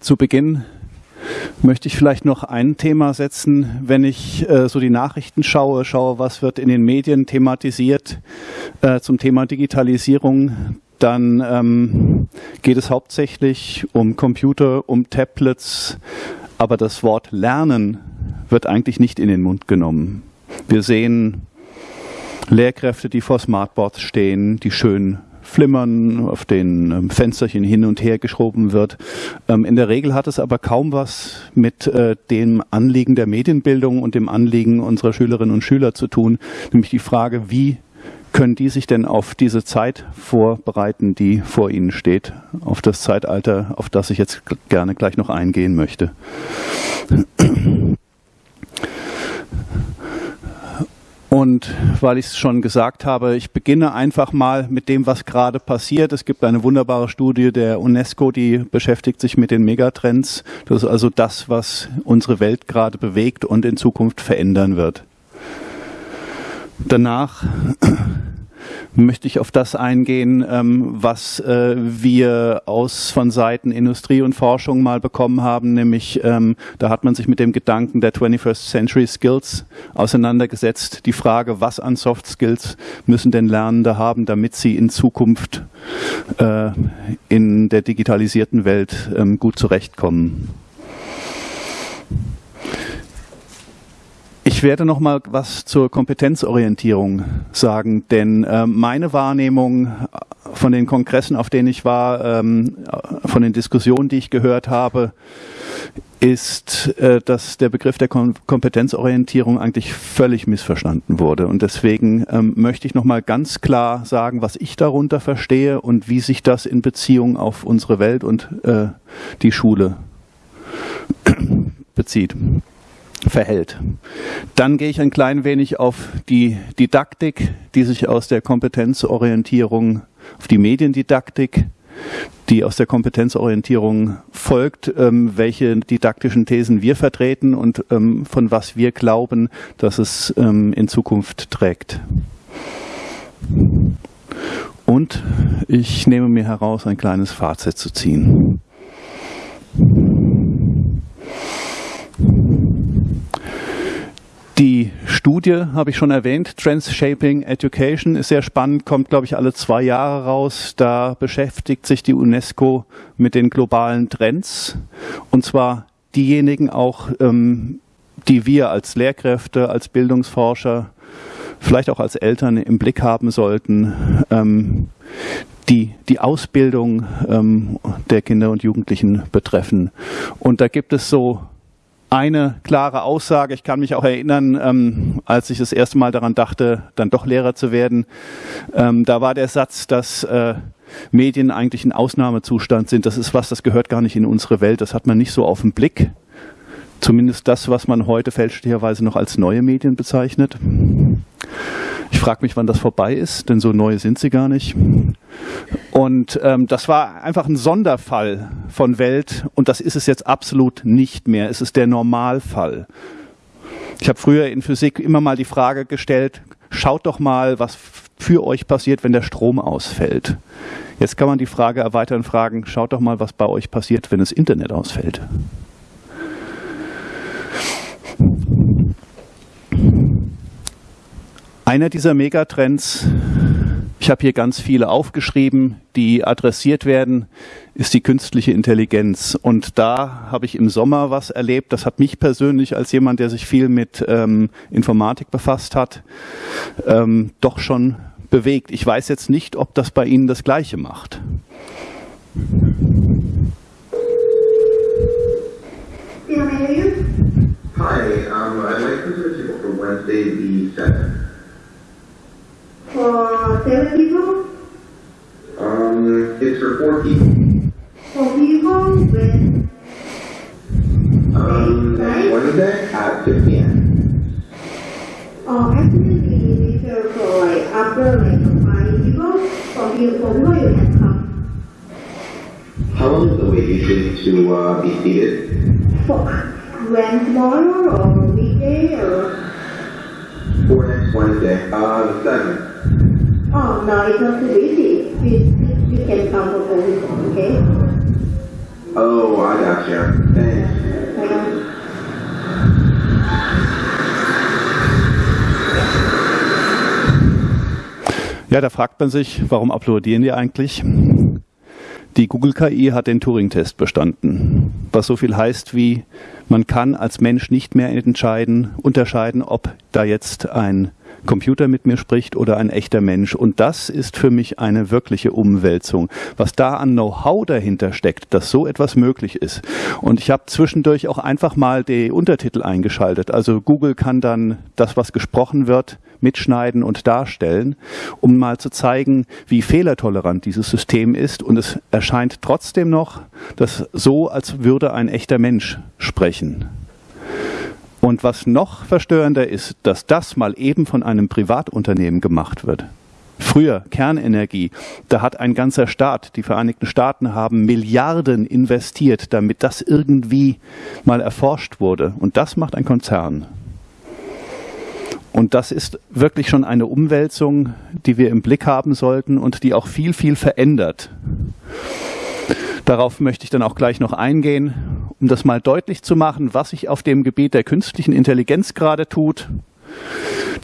Zu Beginn möchte ich vielleicht noch ein Thema setzen, wenn ich äh, so die Nachrichten schaue, schaue, was wird in den Medien thematisiert äh, zum Thema Digitalisierung, dann ähm, geht es hauptsächlich um Computer, um Tablets, aber das Wort Lernen wird eigentlich nicht in den Mund genommen. Wir sehen Lehrkräfte, die vor Smartboards stehen, die schön flimmern, auf den ähm, Fensterchen hin und her geschoben wird. Ähm, in der Regel hat es aber kaum was mit äh, dem Anliegen der Medienbildung und dem Anliegen unserer Schülerinnen und Schüler zu tun, nämlich die Frage, wie können die sich denn auf diese Zeit vorbereiten, die vor ihnen steht, auf das Zeitalter, auf das ich jetzt gerne gleich noch eingehen möchte. Und weil ich es schon gesagt habe, ich beginne einfach mal mit dem, was gerade passiert. Es gibt eine wunderbare Studie der UNESCO, die beschäftigt sich mit den Megatrends. Das ist also das, was unsere Welt gerade bewegt und in Zukunft verändern wird. Danach möchte ich auf das eingehen, ähm, was äh, wir aus von Seiten Industrie und Forschung mal bekommen haben, nämlich ähm, da hat man sich mit dem Gedanken der 21st Century Skills auseinandergesetzt. Die Frage, was an Soft Skills müssen denn Lernende haben, damit sie in Zukunft äh, in der digitalisierten Welt ähm, gut zurechtkommen. Ich werde noch mal was zur Kompetenzorientierung sagen, denn äh, meine Wahrnehmung von den Kongressen, auf denen ich war, ähm, von den Diskussionen, die ich gehört habe, ist, äh, dass der Begriff der Kom Kompetenzorientierung eigentlich völlig missverstanden wurde. Und deswegen ähm, möchte ich noch mal ganz klar sagen, was ich darunter verstehe und wie sich das in Beziehung auf unsere Welt und äh, die Schule bezieht verhält. Dann gehe ich ein klein wenig auf die Didaktik, die sich aus der Kompetenzorientierung, auf die Mediendidaktik, die aus der Kompetenzorientierung folgt, ähm, welche didaktischen Thesen wir vertreten und ähm, von was wir glauben, dass es ähm, in Zukunft trägt. Und ich nehme mir heraus, ein kleines Fazit zu ziehen. Die Studie habe ich schon erwähnt, Trans-Shaping Education ist sehr spannend, kommt, glaube ich, alle zwei Jahre raus. Da beschäftigt sich die UNESCO mit den globalen Trends und zwar diejenigen auch, ähm, die wir als Lehrkräfte, als Bildungsforscher, vielleicht auch als Eltern im Blick haben sollten. Ähm, die die Ausbildung ähm, der Kinder und Jugendlichen betreffen. Und da gibt es so eine klare Aussage. Ich kann mich auch erinnern, ähm, als ich das erste Mal daran dachte, dann doch Lehrer zu werden. Ähm, da war der Satz, dass äh, Medien eigentlich ein Ausnahmezustand sind. Das ist was, das gehört gar nicht in unsere Welt. Das hat man nicht so auf den Blick. Zumindest das, was man heute fälschlicherweise noch als neue Medien bezeichnet. Ich frage mich, wann das vorbei ist, denn so neu sind sie gar nicht. Und ähm, das war einfach ein Sonderfall von Welt und das ist es jetzt absolut nicht mehr. Es ist der Normalfall. Ich habe früher in Physik immer mal die Frage gestellt, schaut doch mal, was für euch passiert, wenn der Strom ausfällt. Jetzt kann man die Frage erweitern und fragen, schaut doch mal, was bei euch passiert, wenn das Internet ausfällt. Einer dieser Megatrends, ich habe hier ganz viele aufgeschrieben, die adressiert werden, ist die künstliche Intelligenz. Und da habe ich im Sommer was erlebt, das hat mich persönlich als jemand, der sich viel mit ähm, Informatik befasst hat, ähm, doch schon bewegt. Ich weiß jetzt nicht, ob das bei Ihnen das Gleiche macht. Hi, um, I'd like to switch for Wednesday the 7th. For seven people? Um, it's for four people. Four people with um, Wednesday at 6 p.m. Oh, actually, we reserve for like after like five people. For you, for people you can come. How long is the wait usually to uh, be seated? For when tomorrow or weekday or? For next Wednesday, uh, the 7th. Oh, no, it's not too busy. You, you can come four people, okay? Oh, I gotcha. Thanks. Ja, da fragt man sich, warum applaudieren die eigentlich? Die Google KI hat den Turing-Test bestanden, was so viel heißt wie, man kann als Mensch nicht mehr entscheiden, unterscheiden, ob da jetzt ein Computer mit mir spricht oder ein echter Mensch. Und das ist für mich eine wirkliche Umwälzung. Was da an Know-how dahinter steckt, dass so etwas möglich ist. Und ich habe zwischendurch auch einfach mal die Untertitel eingeschaltet. Also Google kann dann das, was gesprochen wird, mitschneiden und darstellen, um mal zu zeigen, wie fehlertolerant dieses System ist. Und es erscheint trotzdem noch das so, als würde ein echter Mensch sprechen. Und was noch verstörender ist, dass das mal eben von einem Privatunternehmen gemacht wird. Früher Kernenergie, da hat ein ganzer Staat, die Vereinigten Staaten haben Milliarden investiert, damit das irgendwie mal erforscht wurde. Und das macht ein Konzern. Und das ist wirklich schon eine Umwälzung, die wir im Blick haben sollten und die auch viel, viel verändert. Darauf möchte ich dann auch gleich noch eingehen, um das mal deutlich zu machen, was sich auf dem Gebiet der künstlichen Intelligenz gerade tut.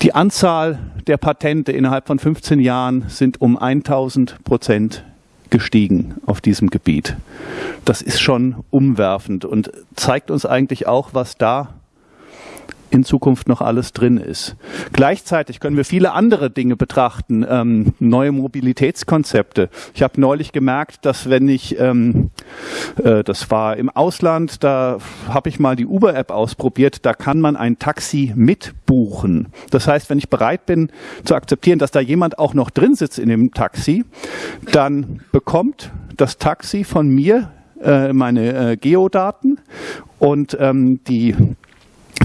Die Anzahl der Patente innerhalb von 15 Jahren sind um 1000 Prozent gestiegen auf diesem Gebiet. Das ist schon umwerfend und zeigt uns eigentlich auch, was da in Zukunft noch alles drin ist. Gleichzeitig können wir viele andere Dinge betrachten, ähm, neue Mobilitätskonzepte. Ich habe neulich gemerkt, dass wenn ich, ähm, äh, das war im Ausland, da habe ich mal die Uber-App ausprobiert, da kann man ein Taxi mitbuchen. Das heißt, wenn ich bereit bin zu akzeptieren, dass da jemand auch noch drin sitzt in dem Taxi, dann bekommt das Taxi von mir äh, meine äh, Geodaten und ähm, die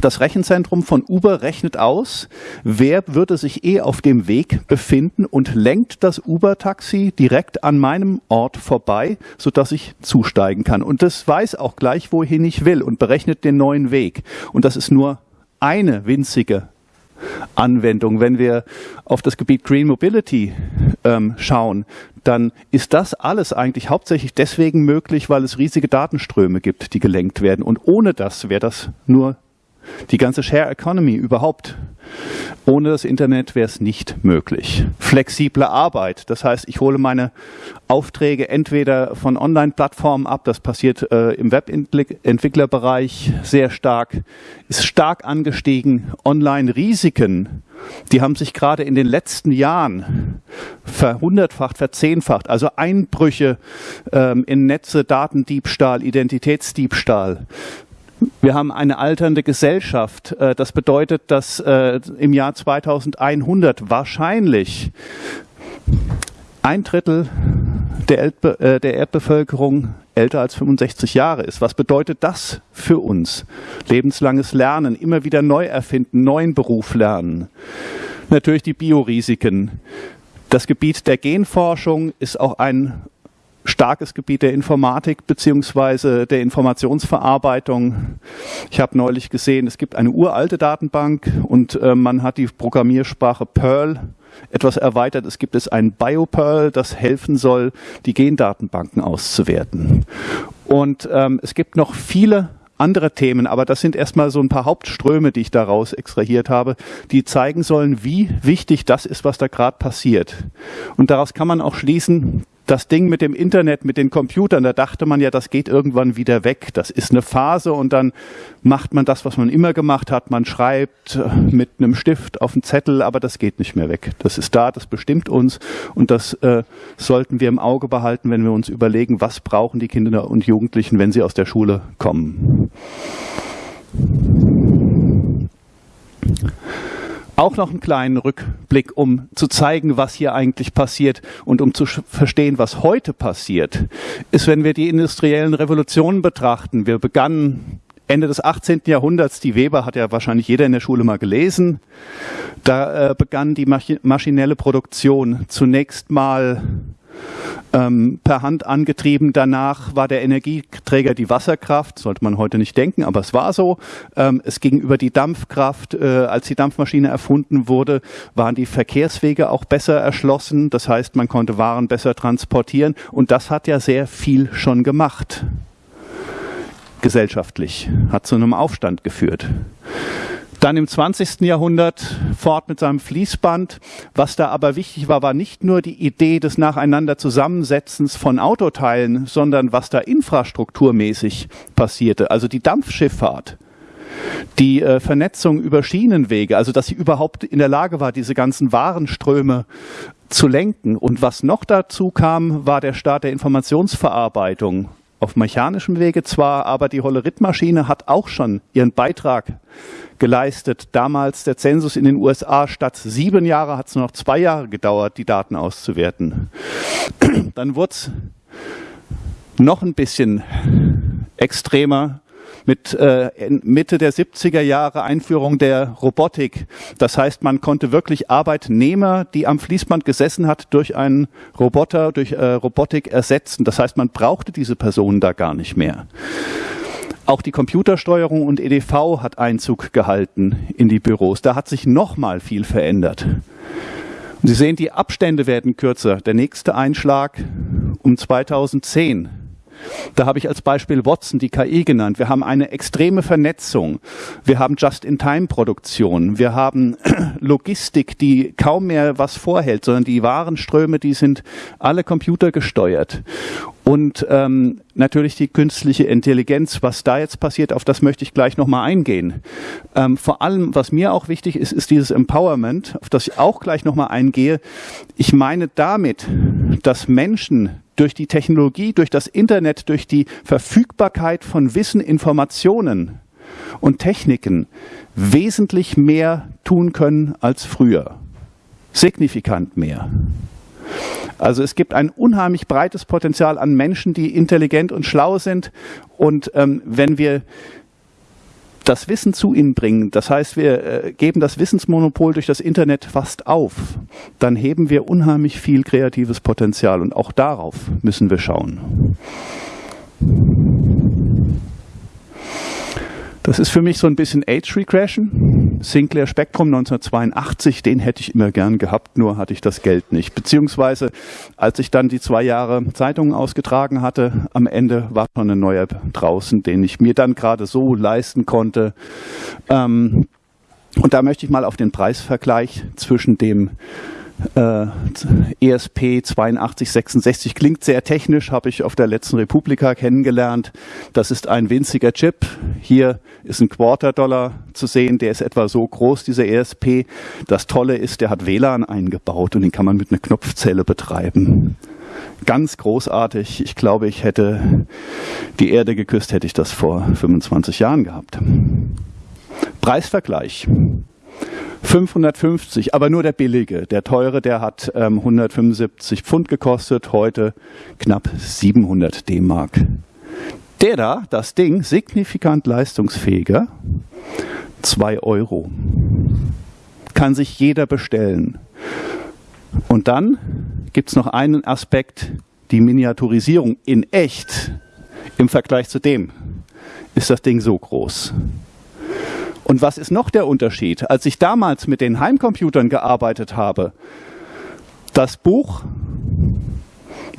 das Rechenzentrum von Uber rechnet aus, wer würde sich eh auf dem Weg befinden und lenkt das Uber-Taxi direkt an meinem Ort vorbei, sodass ich zusteigen kann. Und das weiß auch gleich, wohin ich will und berechnet den neuen Weg. Und das ist nur eine winzige Anwendung. Wenn wir auf das Gebiet Green Mobility ähm, schauen, dann ist das alles eigentlich hauptsächlich deswegen möglich, weil es riesige Datenströme gibt, die gelenkt werden. Und ohne das wäre das nur die ganze Share Economy überhaupt. Ohne das Internet wäre es nicht möglich. Flexible Arbeit, das heißt, ich hole meine Aufträge entweder von Online-Plattformen ab, das passiert äh, im Webentwicklerbereich sehr stark, ist stark angestiegen. Online-Risiken, die haben sich gerade in den letzten Jahren verhundertfacht, verzehnfacht. Also Einbrüche ähm, in Netze, Datendiebstahl, Identitätsdiebstahl wir haben eine alternde Gesellschaft. Äh, das bedeutet, dass äh, im Jahr 2100 wahrscheinlich ein Drittel der, äh, der Erdbevölkerung älter als 65 Jahre ist. Was bedeutet das für uns? Lebenslanges Lernen, immer wieder neu erfinden, neuen Beruf lernen. Natürlich die Biorisiken. Das Gebiet der Genforschung ist auch ein starkes Gebiet der Informatik beziehungsweise der Informationsverarbeitung. Ich habe neulich gesehen, es gibt eine uralte Datenbank und äh, man hat die Programmiersprache Perl etwas erweitert. Es gibt es ein BioPerl, das helfen soll, die Gendatenbanken auszuwerten. Und ähm, es gibt noch viele andere Themen, aber das sind erstmal so ein paar Hauptströme, die ich daraus extrahiert habe, die zeigen sollen, wie wichtig das ist, was da gerade passiert. Und daraus kann man auch schließen, das Ding mit dem Internet, mit den Computern, da dachte man ja, das geht irgendwann wieder weg. Das ist eine Phase und dann macht man das, was man immer gemacht hat. Man schreibt äh, mit einem Stift auf einen Zettel, aber das geht nicht mehr weg. Das ist da, das bestimmt uns und das äh, sollten wir im Auge behalten, wenn wir uns überlegen, was brauchen die Kinder und Jugendlichen, wenn sie aus der Schule kommen auch noch einen kleinen Rückblick, um zu zeigen, was hier eigentlich passiert und um zu verstehen, was heute passiert, ist, wenn wir die industriellen Revolutionen betrachten. Wir begannen Ende des 18. Jahrhunderts, die Weber hat ja wahrscheinlich jeder in der Schule mal gelesen, da äh, begann die maschinelle Produktion zunächst mal ähm, per Hand angetrieben. Danach war der Energieträger die Wasserkraft, sollte man heute nicht denken, aber es war so. Ähm, es ging über die Dampfkraft. Äh, als die Dampfmaschine erfunden wurde, waren die Verkehrswege auch besser erschlossen. Das heißt, man konnte Waren besser transportieren und das hat ja sehr viel schon gemacht. gesellschaftlich, hat zu einem Aufstand geführt. Dann im 20. Jahrhundert fort mit seinem Fließband. Was da aber wichtig war, war nicht nur die Idee des nacheinander Zusammensetzens von Autoteilen, sondern was da infrastrukturmäßig passierte. Also die Dampfschifffahrt, die äh, Vernetzung über Schienenwege, also dass sie überhaupt in der Lage war, diese ganzen Warenströme zu lenken. Und was noch dazu kam, war der Start der Informationsverarbeitung auf mechanischem Wege zwar, aber die Hollerith-Maschine hat auch schon ihren Beitrag geleistet. Damals der Zensus in den USA statt sieben Jahre hat es noch zwei Jahre gedauert, die Daten auszuwerten. Dann wurde es noch ein bisschen extremer mit äh, Mitte der 70er Jahre Einführung der Robotik. Das heißt, man konnte wirklich Arbeitnehmer, die am Fließband gesessen hat, durch einen Roboter, durch äh, Robotik ersetzen. Das heißt, man brauchte diese Personen da gar nicht mehr. Auch die Computersteuerung und EDV hat Einzug gehalten in die Büros. Da hat sich nochmal viel verändert. Und Sie sehen, die Abstände werden kürzer. Der nächste Einschlag um 2010 da habe ich als Beispiel Watson, die KI genannt. Wir haben eine extreme Vernetzung. Wir haben Just-in-Time-Produktion. Wir haben Logistik, die kaum mehr was vorhält, sondern die Warenströme, die sind alle computergesteuert. Und ähm, natürlich die künstliche Intelligenz, was da jetzt passiert, auf das möchte ich gleich nochmal eingehen. Ähm, vor allem, was mir auch wichtig ist, ist dieses Empowerment, auf das ich auch gleich nochmal eingehe. Ich meine damit, dass Menschen durch die Technologie, durch das Internet, durch die Verfügbarkeit von Wissen, Informationen und Techniken wesentlich mehr tun können als früher. Signifikant mehr. Also es gibt ein unheimlich breites Potenzial an Menschen, die intelligent und schlau sind. Und ähm, wenn wir das Wissen zu ihnen bringen, das heißt, wir äh, geben das Wissensmonopol durch das Internet fast auf, dann heben wir unheimlich viel kreatives Potenzial und auch darauf müssen wir schauen. Das ist für mich so ein bisschen Age Regression. Sinclair Spectrum 1982, den hätte ich immer gern gehabt, nur hatte ich das Geld nicht. Beziehungsweise, als ich dann die zwei Jahre Zeitungen ausgetragen hatte, am Ende war schon ein neuer draußen, den ich mir dann gerade so leisten konnte. Ähm, und da möchte ich mal auf den Preisvergleich zwischen dem äh, ESP 8266 klingt sehr technisch, habe ich auf der letzten Republika kennengelernt. Das ist ein winziger Chip. Hier ist ein Quarter-Dollar zu sehen, der ist etwa so groß, dieser ESP. Das Tolle ist, der hat WLAN eingebaut und den kann man mit einer Knopfzelle betreiben. Ganz großartig. Ich glaube, ich hätte die Erde geküsst, hätte ich das vor 25 Jahren gehabt. Preisvergleich. 550, aber nur der billige. Der teure, der hat ähm, 175 Pfund gekostet, heute knapp 700 D-Mark. Der da, das Ding, signifikant leistungsfähiger, 2 Euro. Kann sich jeder bestellen. Und dann gibt es noch einen Aspekt, die Miniaturisierung in echt im Vergleich zu dem ist das Ding so groß. Und was ist noch der Unterschied? Als ich damals mit den Heimcomputern gearbeitet habe, das Buch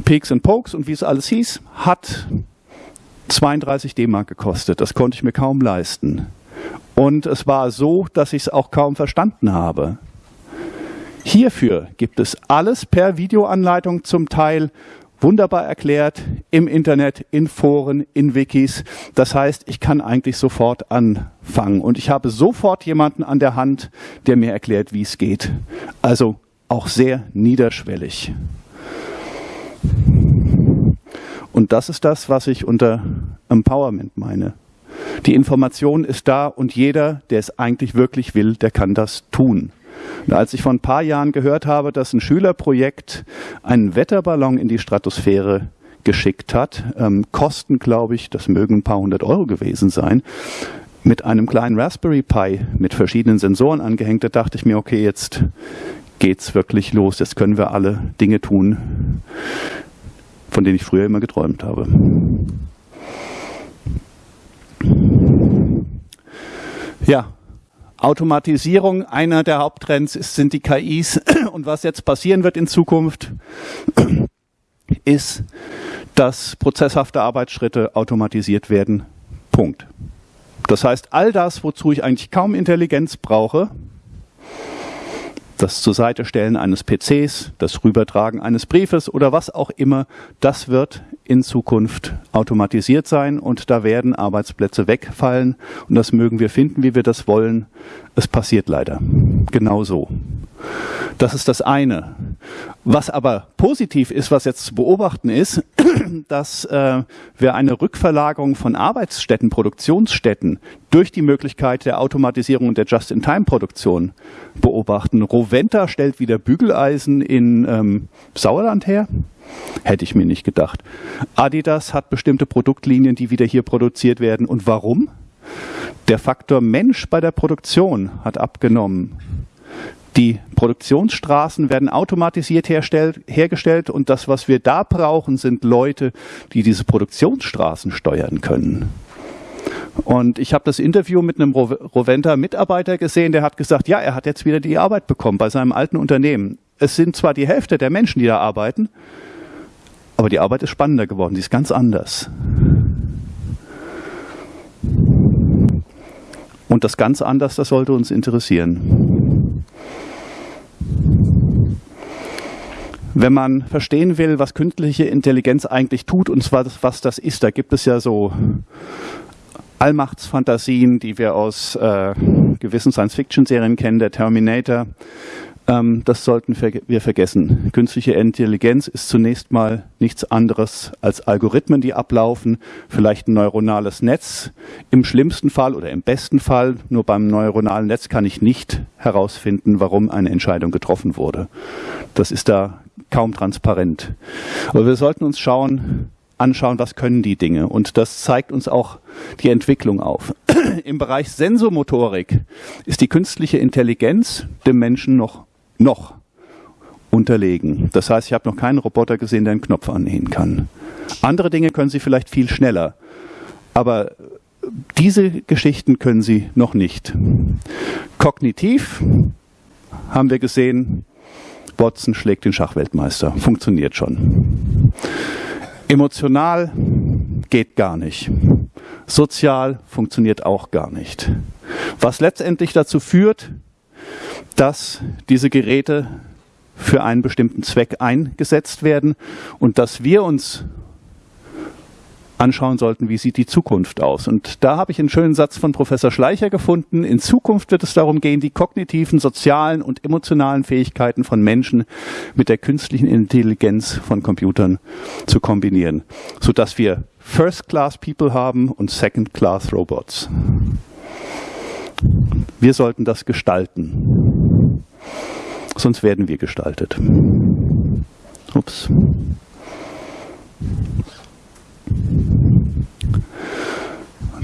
Peaks and Pokes und wie es alles hieß, hat 32 D-Mark gekostet. Das konnte ich mir kaum leisten. Und es war so, dass ich es auch kaum verstanden habe. Hierfür gibt es alles per Videoanleitung zum Teil wunderbar erklärt im Internet, in Foren, in Wikis. Das heißt, ich kann eigentlich sofort anfangen und ich habe sofort jemanden an der Hand, der mir erklärt, wie es geht. Also auch sehr niederschwellig. Und das ist das, was ich unter Empowerment meine. Die Information ist da und jeder, der es eigentlich wirklich will, der kann das tun. Und als ich vor ein paar Jahren gehört habe, dass ein Schülerprojekt einen Wetterballon in die Stratosphäre geschickt hat, ähm, Kosten, glaube ich, das mögen ein paar hundert Euro gewesen sein, mit einem kleinen Raspberry Pi mit verschiedenen Sensoren angehängt, da dachte ich mir, okay, jetzt geht's wirklich los, jetzt können wir alle Dinge tun, von denen ich früher immer geträumt habe. Ja, Automatisierung, einer der Haupttrends ist, sind die KIs. Und was jetzt passieren wird in Zukunft, ist, dass prozesshafte Arbeitsschritte automatisiert werden Punkt. Das heißt, all das, wozu ich eigentlich kaum Intelligenz brauche, das zur Seite stellen eines PCs, das Rübertragen eines Briefes oder was auch immer, das wird in Zukunft automatisiert sein und da werden Arbeitsplätze wegfallen und das mögen wir finden, wie wir das wollen. Es passiert leider. Genauso. Das ist das eine. Was aber positiv ist, was jetzt zu beobachten ist, dass äh, wir eine Rückverlagerung von Arbeitsstätten, Produktionsstätten durch die Möglichkeit der Automatisierung und der Just-in-Time-Produktion beobachten. Roventa stellt wieder Bügeleisen in ähm, Sauerland her. Hätte ich mir nicht gedacht. Adidas hat bestimmte Produktlinien, die wieder hier produziert werden. Und warum? Der Faktor Mensch bei der Produktion hat abgenommen. Die Produktionsstraßen werden automatisiert hergestellt und das, was wir da brauchen, sind Leute, die diese Produktionsstraßen steuern können. Und ich habe das Interview mit einem Roventa-Mitarbeiter gesehen, der hat gesagt, ja, er hat jetzt wieder die Arbeit bekommen bei seinem alten Unternehmen. Es sind zwar die Hälfte der Menschen, die da arbeiten, aber die Arbeit ist spannender geworden, die ist ganz anders. Und das ganz anders, das sollte uns interessieren. Wenn man verstehen will, was künstliche Intelligenz eigentlich tut und zwar was das ist, da gibt es ja so Allmachtsfantasien, die wir aus äh, gewissen Science-Fiction-Serien kennen, der Terminator. Ähm, das sollten wir vergessen. Künstliche Intelligenz ist zunächst mal nichts anderes als Algorithmen, die ablaufen, vielleicht ein neuronales Netz. Im schlimmsten Fall oder im besten Fall, nur beim neuronalen Netz kann ich nicht herausfinden, warum eine Entscheidung getroffen wurde. Das ist da kaum transparent. Aber wir sollten uns schauen, anschauen, was können die Dinge. Und das zeigt uns auch die Entwicklung auf. Im Bereich Sensomotorik ist die künstliche Intelligenz dem Menschen noch noch unterlegen. Das heißt, ich habe noch keinen Roboter gesehen, der einen Knopf annähen kann. Andere Dinge können sie vielleicht viel schneller, aber diese Geschichten können sie noch nicht. Kognitiv haben wir gesehen, Watson schlägt den Schachweltmeister. Funktioniert schon. Emotional geht gar nicht. Sozial funktioniert auch gar nicht. Was letztendlich dazu führt, dass diese Geräte für einen bestimmten Zweck eingesetzt werden und dass wir uns anschauen sollten, wie sieht die Zukunft aus. Und da habe ich einen schönen Satz von Professor Schleicher gefunden. In Zukunft wird es darum gehen, die kognitiven, sozialen und emotionalen Fähigkeiten von Menschen mit der künstlichen Intelligenz von Computern zu kombinieren, sodass wir First-Class-People haben und Second-Class-Robots. Wir sollten das gestalten. Sonst werden wir gestaltet. Ups.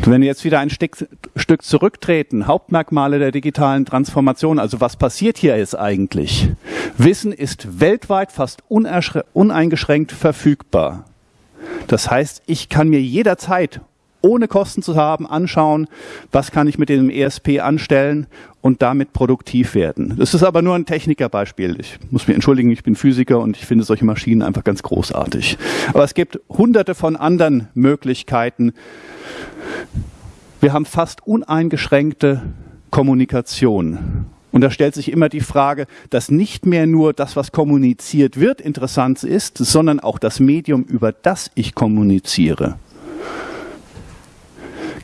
Und wenn wir jetzt wieder ein Stück, Stück zurücktreten, Hauptmerkmale der digitalen Transformation, also was passiert hier ist eigentlich? Wissen ist weltweit fast uneingeschränkt verfügbar. Das heißt, ich kann mir jederzeit ohne Kosten zu haben, anschauen, was kann ich mit dem ESP anstellen und damit produktiv werden. Das ist aber nur ein Technikerbeispiel. Ich muss mich entschuldigen, ich bin Physiker und ich finde solche Maschinen einfach ganz großartig. Aber es gibt hunderte von anderen Möglichkeiten. Wir haben fast uneingeschränkte Kommunikation. Und da stellt sich immer die Frage, dass nicht mehr nur das, was kommuniziert wird, interessant ist, sondern auch das Medium, über das ich kommuniziere.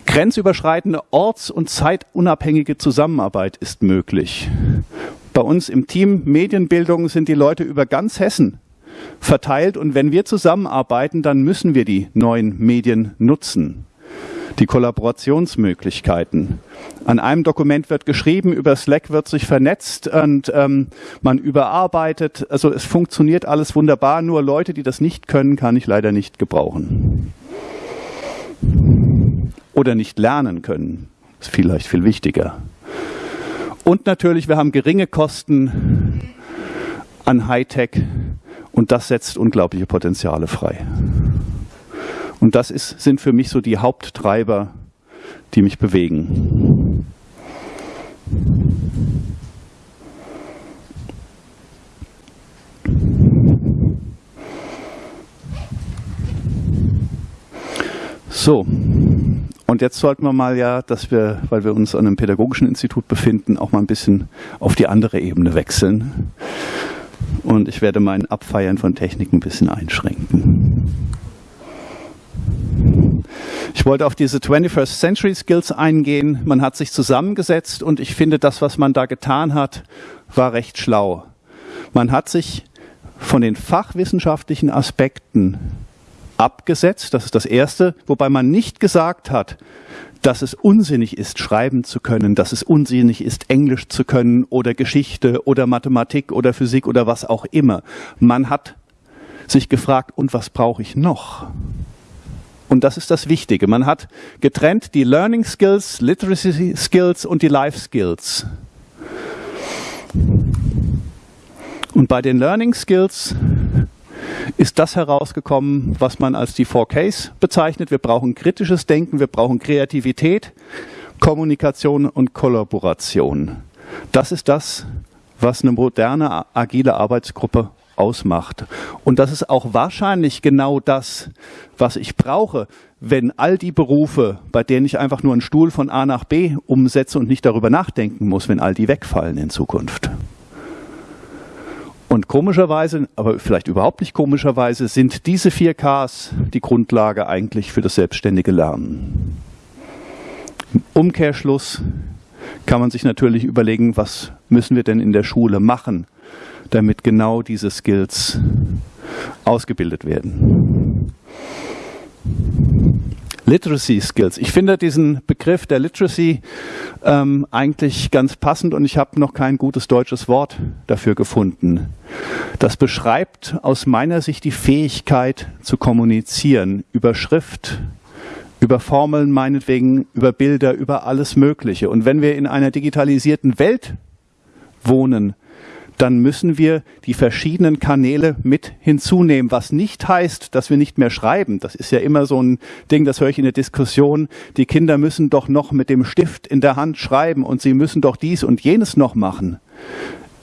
Grenzüberschreitende orts- und zeitunabhängige Zusammenarbeit ist möglich. Bei uns im Team Medienbildung sind die Leute über ganz Hessen verteilt und wenn wir zusammenarbeiten, dann müssen wir die neuen Medien nutzen. Die Kollaborationsmöglichkeiten. An einem Dokument wird geschrieben, über Slack wird sich vernetzt und ähm, man überarbeitet. Also es funktioniert alles wunderbar, nur Leute, die das nicht können, kann ich leider nicht gebrauchen oder nicht lernen können. Das ist vielleicht viel wichtiger. Und natürlich, wir haben geringe Kosten an Hightech und das setzt unglaubliche Potenziale frei. Und das ist, sind für mich so die Haupttreiber, die mich bewegen. So, Und jetzt sollten wir mal ja, dass wir, weil wir uns an einem pädagogischen Institut befinden, auch mal ein bisschen auf die andere Ebene wechseln. Und ich werde mein Abfeiern von Technik ein bisschen einschränken. Ich wollte auf diese 21st Century Skills eingehen. Man hat sich zusammengesetzt und ich finde, das, was man da getan hat, war recht schlau. Man hat sich von den fachwissenschaftlichen Aspekten abgesetzt, das ist das Erste, wobei man nicht gesagt hat, dass es unsinnig ist, schreiben zu können, dass es unsinnig ist, Englisch zu können oder Geschichte oder Mathematik oder Physik oder was auch immer. Man hat sich gefragt, und was brauche ich noch? Und das ist das Wichtige. Man hat getrennt die Learning Skills, Literacy Skills und die Life Skills. Und bei den Learning Skills ist das herausgekommen, was man als die 4Ks bezeichnet. Wir brauchen kritisches Denken, wir brauchen Kreativität, Kommunikation und Kollaboration. Das ist das, was eine moderne, agile Arbeitsgruppe ausmacht. Und das ist auch wahrscheinlich genau das, was ich brauche, wenn all die Berufe, bei denen ich einfach nur einen Stuhl von A nach B umsetze und nicht darüber nachdenken muss, wenn all die wegfallen in Zukunft. Und komischerweise, aber vielleicht überhaupt nicht komischerweise, sind diese vier Ks die Grundlage eigentlich für das selbstständige Lernen. Im Umkehrschluss kann man sich natürlich überlegen, was müssen wir denn in der Schule machen, damit genau diese Skills ausgebildet werden. Literacy Skills. Ich finde diesen Begriff der Literacy ähm, eigentlich ganz passend und ich habe noch kein gutes deutsches Wort dafür gefunden. Das beschreibt aus meiner Sicht die Fähigkeit zu kommunizieren über Schrift, über Formeln meinetwegen, über Bilder, über alles Mögliche. Und wenn wir in einer digitalisierten Welt wohnen, dann müssen wir die verschiedenen Kanäle mit hinzunehmen, was nicht heißt, dass wir nicht mehr schreiben. Das ist ja immer so ein Ding, das höre ich in der Diskussion. Die Kinder müssen doch noch mit dem Stift in der Hand schreiben und sie müssen doch dies und jenes noch machen.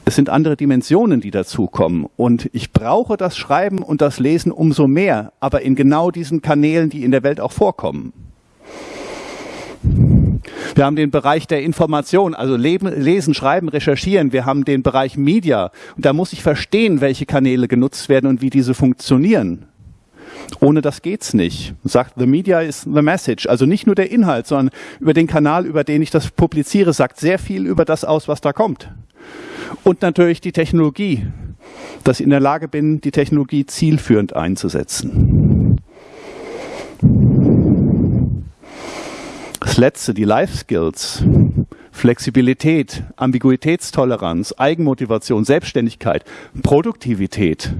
Es sind andere Dimensionen, die dazukommen. Und ich brauche das Schreiben und das Lesen umso mehr, aber in genau diesen Kanälen, die in der Welt auch vorkommen. Wir haben den Bereich der Information, also lesen, schreiben, recherchieren. Wir haben den Bereich Media. Und da muss ich verstehen, welche Kanäle genutzt werden und wie diese funktionieren. Ohne das geht's nicht. Sagt, the media is the message. Also nicht nur der Inhalt, sondern über den Kanal, über den ich das publiziere, sagt sehr viel über das aus, was da kommt. Und natürlich die Technologie, dass ich in der Lage bin, die Technologie zielführend einzusetzen. Das letzte, die Life Skills, Flexibilität, Ambiguitätstoleranz, Eigenmotivation, Selbstständigkeit, Produktivität,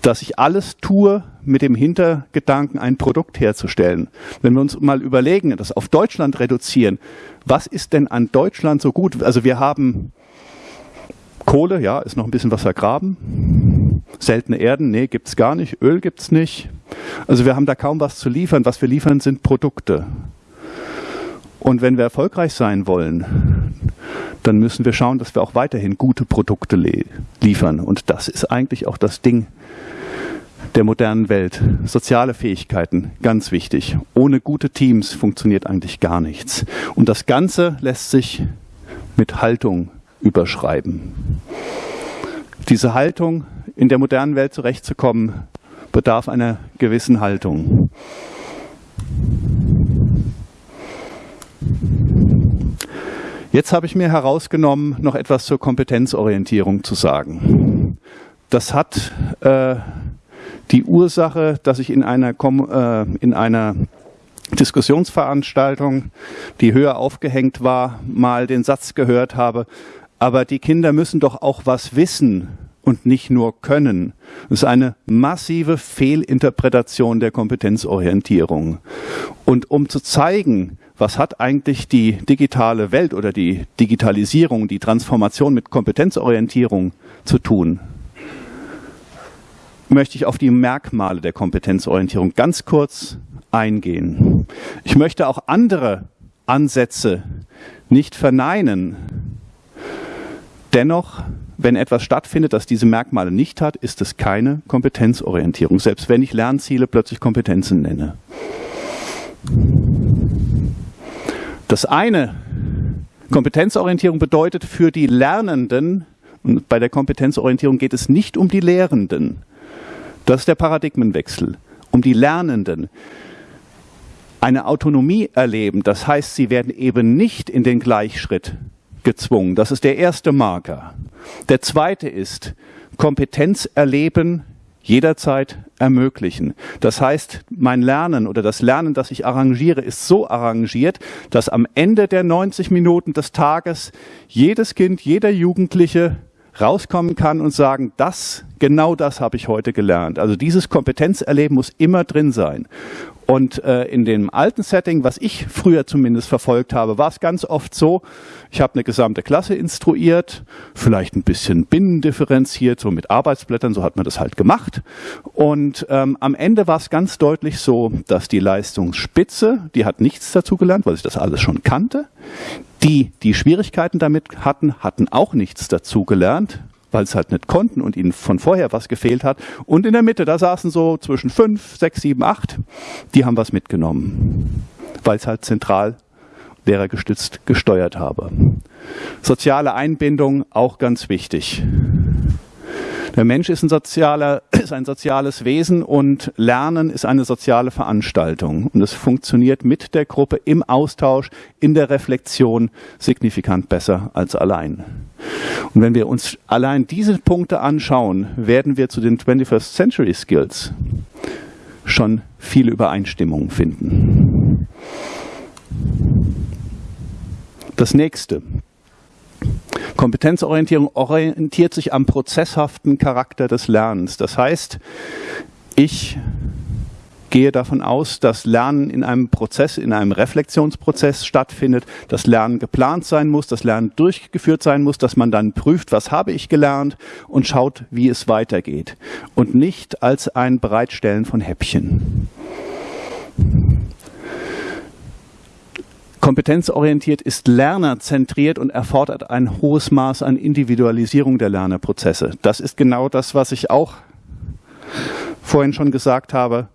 dass ich alles tue mit dem Hintergedanken, ein Produkt herzustellen. Wenn wir uns mal überlegen, das auf Deutschland reduzieren, was ist denn an Deutschland so gut? Also wir haben Kohle, ja, ist noch ein bisschen was vergraben. Seltene Erden, nee, gibt's gar nicht. Öl gibt's nicht. Also wir haben da kaum was zu liefern. Was wir liefern, sind Produkte. Und wenn wir erfolgreich sein wollen, dann müssen wir schauen, dass wir auch weiterhin gute Produkte liefern. Und das ist eigentlich auch das Ding der modernen Welt. Soziale Fähigkeiten, ganz wichtig. Ohne gute Teams funktioniert eigentlich gar nichts. Und das Ganze lässt sich mit Haltung überschreiben. Diese Haltung, in der modernen Welt zurechtzukommen, bedarf einer gewissen Haltung. Jetzt habe ich mir herausgenommen, noch etwas zur Kompetenzorientierung zu sagen. Das hat äh, die Ursache, dass ich in einer, äh, in einer Diskussionsveranstaltung, die höher aufgehängt war, mal den Satz gehört habe, aber die Kinder müssen doch auch was wissen und nicht nur können. Das ist eine massive Fehlinterpretation der Kompetenzorientierung. Und um zu zeigen, was hat eigentlich die digitale Welt oder die Digitalisierung, die Transformation mit Kompetenzorientierung zu tun, möchte ich auf die Merkmale der Kompetenzorientierung ganz kurz eingehen. Ich möchte auch andere Ansätze nicht verneinen. Dennoch, wenn etwas stattfindet, das diese Merkmale nicht hat, ist es keine Kompetenzorientierung, selbst wenn ich Lernziele plötzlich Kompetenzen nenne. Das eine, Kompetenzorientierung bedeutet für die Lernenden, und bei der Kompetenzorientierung geht es nicht um die Lehrenden, das ist der Paradigmenwechsel, um die Lernenden eine Autonomie erleben. Das heißt, sie werden eben nicht in den Gleichschritt gezwungen. Das ist der erste Marker. Der zweite ist Kompetenz erleben jederzeit ermöglichen. Das heißt, mein Lernen oder das Lernen, das ich arrangiere, ist so arrangiert, dass am Ende der 90 Minuten des Tages jedes Kind, jeder Jugendliche rauskommen kann und sagen, das, genau das habe ich heute gelernt. Also dieses Kompetenzerleben muss immer drin sein. Und äh, in dem alten Setting, was ich früher zumindest verfolgt habe, war es ganz oft so, ich habe eine gesamte Klasse instruiert, vielleicht ein bisschen binnendifferenziert, so mit Arbeitsblättern, so hat man das halt gemacht. Und ähm, am Ende war es ganz deutlich so, dass die Leistungsspitze, die hat nichts dazu gelernt, weil sie das alles schon kannte. Die, die Schwierigkeiten damit hatten, hatten auch nichts dazu gelernt, weil es halt nicht konnten und ihnen von vorher was gefehlt hat. Und in der Mitte, da saßen so zwischen fünf, sechs, sieben, acht, die haben was mitgenommen, weil es halt zentral lehrergestützt gesteuert habe. Soziale Einbindung auch ganz wichtig. Der Mensch ist ein, sozialer, ist ein soziales Wesen und Lernen ist eine soziale Veranstaltung. Und es funktioniert mit der Gruppe im Austausch, in der Reflexion signifikant besser als allein. Und wenn wir uns allein diese Punkte anschauen, werden wir zu den 21st Century Skills schon viele Übereinstimmungen finden. Das nächste. Kompetenzorientierung orientiert sich am prozesshaften Charakter des Lernens. Das heißt, ich gehe davon aus, dass Lernen in einem Prozess, in einem Reflexionsprozess stattfindet, dass Lernen geplant sein muss, dass Lernen durchgeführt sein muss, dass man dann prüft, was habe ich gelernt und schaut, wie es weitergeht. Und nicht als ein Bereitstellen von Häppchen. Kompetenzorientiert ist lernerzentriert und erfordert ein hohes Maß an Individualisierung der Lernerprozesse. Das ist genau das, was ich auch vorhin schon gesagt habe.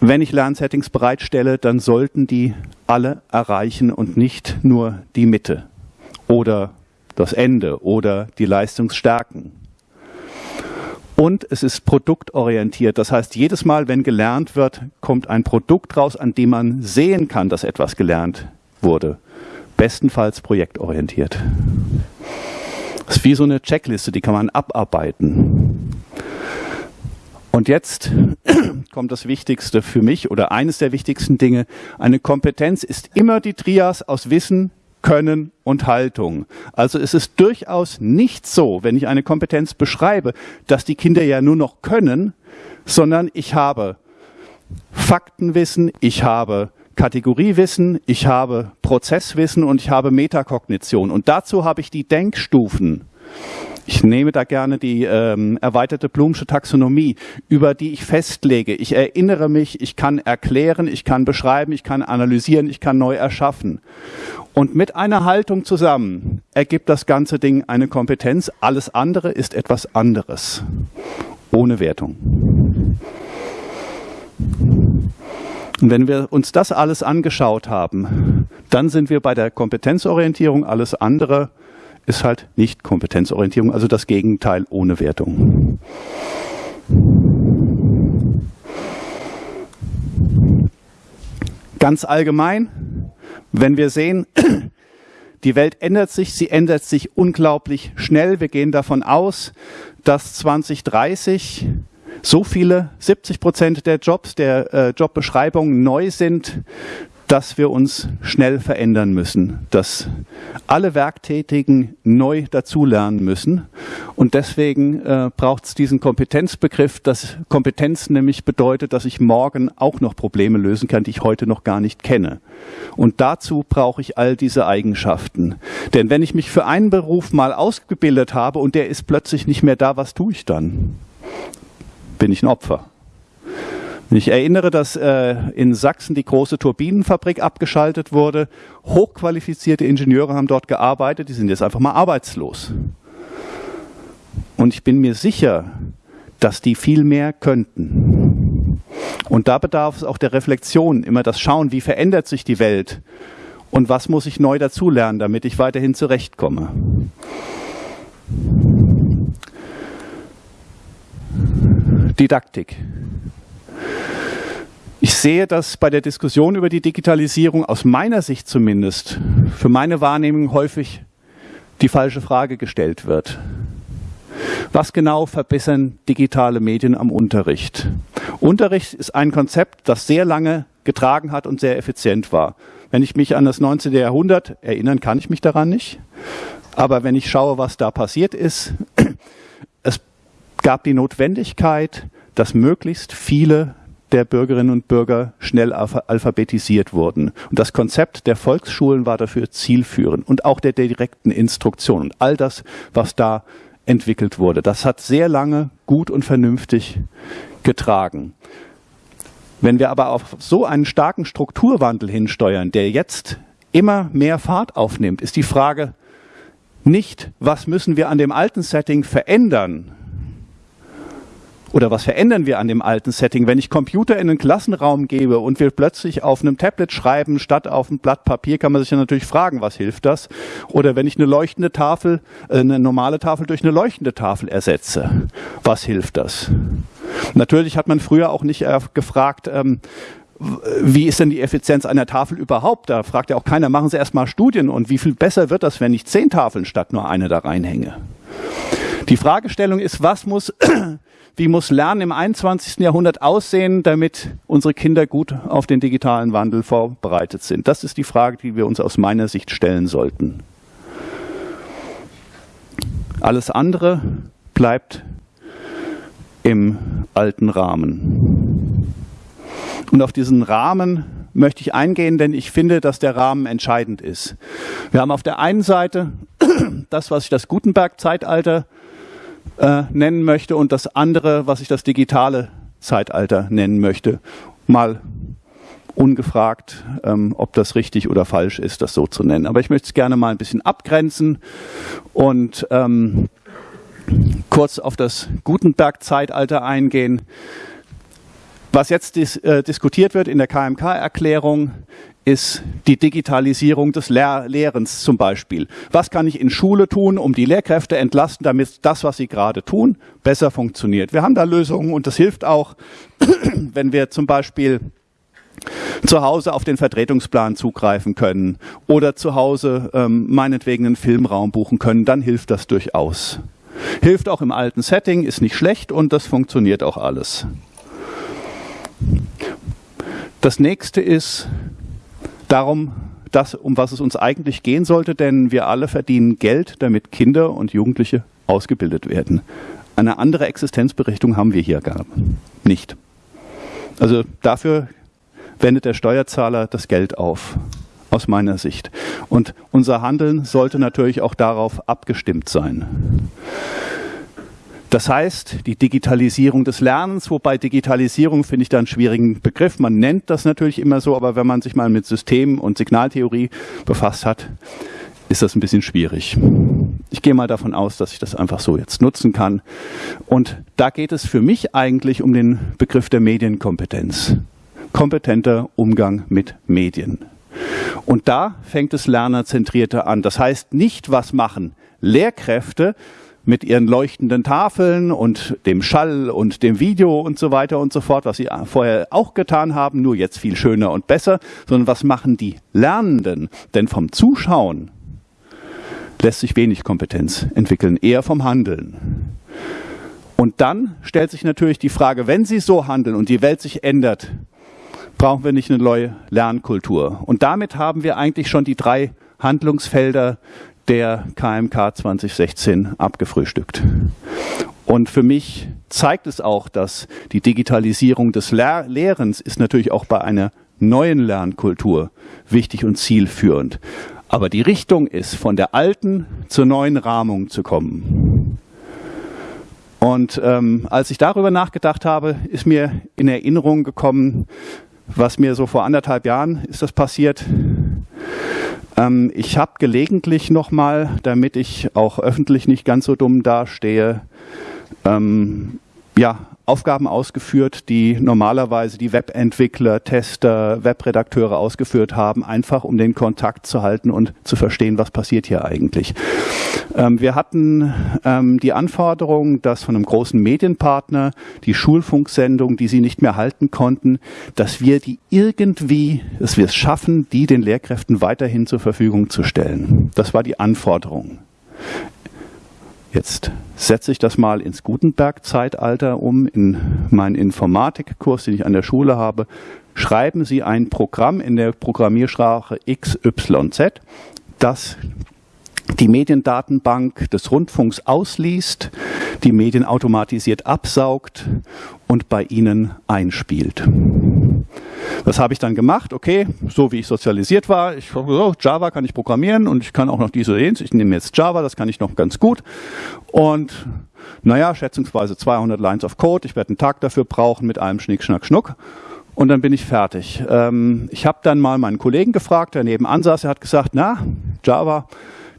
Wenn ich Lernsettings bereitstelle, dann sollten die alle erreichen und nicht nur die Mitte oder das Ende oder die Leistungsstärken. Und es ist produktorientiert. Das heißt, jedes Mal, wenn gelernt wird, kommt ein Produkt raus, an dem man sehen kann, dass etwas gelernt wurde. Bestenfalls projektorientiert. Das ist wie so eine Checkliste, die kann man abarbeiten. Und jetzt kommt das Wichtigste für mich oder eines der wichtigsten Dinge. Eine Kompetenz ist immer die Trias aus Wissen, können und Haltung. Also es ist durchaus nicht so, wenn ich eine Kompetenz beschreibe, dass die Kinder ja nur noch können, sondern ich habe Faktenwissen, ich habe Kategoriewissen, ich habe Prozesswissen und ich habe Metakognition. Und dazu habe ich die Denkstufen. Ich nehme da gerne die ähm, erweiterte Blumsche Taxonomie, über die ich festlege. Ich erinnere mich, ich kann erklären, ich kann beschreiben, ich kann analysieren, ich kann neu erschaffen. Und mit einer Haltung zusammen ergibt das ganze Ding eine Kompetenz. Alles andere ist etwas anderes. Ohne Wertung. Und wenn wir uns das alles angeschaut haben, dann sind wir bei der Kompetenzorientierung. Alles andere ist halt nicht Kompetenzorientierung, also das Gegenteil ohne Wertung. Ganz allgemein, wenn wir sehen, die Welt ändert sich, sie ändert sich unglaublich schnell. Wir gehen davon aus, dass 2030 so viele, 70 Prozent der Jobs, der äh, Jobbeschreibungen neu sind, dass wir uns schnell verändern müssen, dass alle Werktätigen neu dazulernen müssen. Und deswegen äh, braucht es diesen Kompetenzbegriff, dass Kompetenz nämlich bedeutet, dass ich morgen auch noch Probleme lösen kann, die ich heute noch gar nicht kenne. Und dazu brauche ich all diese Eigenschaften. Denn wenn ich mich für einen Beruf mal ausgebildet habe und der ist plötzlich nicht mehr da, was tue ich dann? Bin ich ein Opfer? Ich erinnere, dass äh, in Sachsen die große Turbinenfabrik abgeschaltet wurde. Hochqualifizierte Ingenieure haben dort gearbeitet, die sind jetzt einfach mal arbeitslos. Und ich bin mir sicher, dass die viel mehr könnten. Und da bedarf es auch der Reflexion, immer das Schauen, wie verändert sich die Welt Und was muss ich neu dazulernen, damit ich weiterhin zurechtkomme? Didaktik. Ich sehe, dass bei der Diskussion über die Digitalisierung aus meiner Sicht zumindest für meine Wahrnehmung häufig die falsche Frage gestellt wird. Was genau verbessern digitale Medien am Unterricht? Unterricht ist ein Konzept, das sehr lange getragen hat und sehr effizient war. Wenn ich mich an das 19. Jahrhundert erinnern, kann ich mich daran nicht. Aber wenn ich schaue, was da passiert ist, es gab die Notwendigkeit, dass möglichst viele der Bürgerinnen und Bürger schnell alphabetisiert wurden. Und das Konzept der Volksschulen war dafür zielführend und auch der direkten Instruktion und all das, was da entwickelt wurde. Das hat sehr lange gut und vernünftig getragen. Wenn wir aber auf so einen starken Strukturwandel hinsteuern, der jetzt immer mehr Fahrt aufnimmt, ist die Frage nicht, was müssen wir an dem alten Setting verändern, oder was verändern wir an dem alten Setting? Wenn ich Computer in einen Klassenraum gebe und wir plötzlich auf einem Tablet schreiben statt auf einem Blatt Papier, kann man sich ja natürlich fragen, was hilft das? Oder wenn ich eine leuchtende Tafel, äh, eine normale Tafel durch eine leuchtende Tafel ersetze, was hilft das? Natürlich hat man früher auch nicht äh, gefragt, ähm, wie ist denn die Effizienz einer Tafel überhaupt? Da fragt ja auch keiner, machen Sie erstmal Studien und wie viel besser wird das, wenn ich zehn Tafeln statt nur eine da reinhänge? Die Fragestellung ist, was muss wie muss Lernen im 21. Jahrhundert aussehen, damit unsere Kinder gut auf den digitalen Wandel vorbereitet sind? Das ist die Frage, die wir uns aus meiner Sicht stellen sollten. Alles andere bleibt im alten Rahmen. Und auf diesen Rahmen möchte ich eingehen, denn ich finde, dass der Rahmen entscheidend ist. Wir haben auf der einen Seite das, was ich das Gutenberg-Zeitalter äh, nennen möchte und das andere, was ich das digitale Zeitalter nennen möchte. Mal ungefragt, ähm, ob das richtig oder falsch ist, das so zu nennen. Aber ich möchte es gerne mal ein bisschen abgrenzen und ähm, kurz auf das Gutenberg-Zeitalter eingehen. Was jetzt dis äh, diskutiert wird in der KMK-Erklärung, ist die Digitalisierung des Lehr Lehrens zum Beispiel. Was kann ich in Schule tun, um die Lehrkräfte entlasten, damit das, was sie gerade tun, besser funktioniert? Wir haben da Lösungen und das hilft auch, wenn wir zum Beispiel zu Hause auf den Vertretungsplan zugreifen können oder zu Hause ähm, meinetwegen einen Filmraum buchen können, dann hilft das durchaus. Hilft auch im alten Setting, ist nicht schlecht und das funktioniert auch alles. Das nächste ist darum, das, um was es uns eigentlich gehen sollte, denn wir alle verdienen Geld, damit Kinder und Jugendliche ausgebildet werden. Eine andere Existenzberechtigung haben wir hier gar nicht. Also dafür wendet der Steuerzahler das Geld auf, aus meiner Sicht. Und unser Handeln sollte natürlich auch darauf abgestimmt sein. Das heißt, die Digitalisierung des Lernens, wobei Digitalisierung finde ich da einen schwierigen Begriff. Man nennt das natürlich immer so, aber wenn man sich mal mit Systemen und Signaltheorie befasst hat, ist das ein bisschen schwierig. Ich gehe mal davon aus, dass ich das einfach so jetzt nutzen kann. Und da geht es für mich eigentlich um den Begriff der Medienkompetenz. Kompetenter Umgang mit Medien. Und da fängt es lernerzentrierter an. Das heißt nicht, was machen Lehrkräfte, mit ihren leuchtenden Tafeln und dem Schall und dem Video und so weiter und so fort, was sie vorher auch getan haben, nur jetzt viel schöner und besser, sondern was machen die Lernenden? Denn vom Zuschauen lässt sich wenig Kompetenz entwickeln, eher vom Handeln. Und dann stellt sich natürlich die Frage, wenn sie so handeln und die Welt sich ändert, brauchen wir nicht eine neue Lernkultur. Und damit haben wir eigentlich schon die drei Handlungsfelder der KMK 2016 abgefrühstückt. Und für mich zeigt es auch, dass die Digitalisierung des Lehr Lehrens ist natürlich auch bei einer neuen Lernkultur wichtig und zielführend. Aber die Richtung ist, von der alten zur neuen Rahmung zu kommen. Und ähm, als ich darüber nachgedacht habe, ist mir in Erinnerung gekommen, was mir so vor anderthalb Jahren ist das passiert. Ähm, ich habe gelegentlich nochmal, damit ich auch öffentlich nicht ganz so dumm dastehe, ähm, ja, Aufgaben ausgeführt, die normalerweise die Webentwickler, Tester, Webredakteure ausgeführt haben, einfach um den Kontakt zu halten und zu verstehen, was passiert hier eigentlich. Ähm, wir hatten ähm, die Anforderung, dass von einem großen Medienpartner die Schulfunksendung, die sie nicht mehr halten konnten, dass wir die irgendwie, dass wir es schaffen, die den Lehrkräften weiterhin zur Verfügung zu stellen. Das war die Anforderung. Jetzt setze ich das mal ins Gutenberg-Zeitalter um, in meinen Informatikkurs, den ich an der Schule habe. Schreiben Sie ein Programm in der Programmiersprache XYZ, das die Mediendatenbank des Rundfunks ausliest, die Medien automatisiert absaugt und bei Ihnen einspielt. Das habe ich dann gemacht, okay, so wie ich sozialisiert war. Ich oh, Java kann ich programmieren und ich kann auch noch diese jenes. Ich nehme jetzt Java, das kann ich noch ganz gut. Und naja, schätzungsweise 200 Lines of Code. Ich werde einen Tag dafür brauchen mit allem Schnick, Schnack, Schnuck. Und dann bin ich fertig. Ähm, ich habe dann mal meinen Kollegen gefragt, der nebenan saß. Er hat gesagt, na, Java,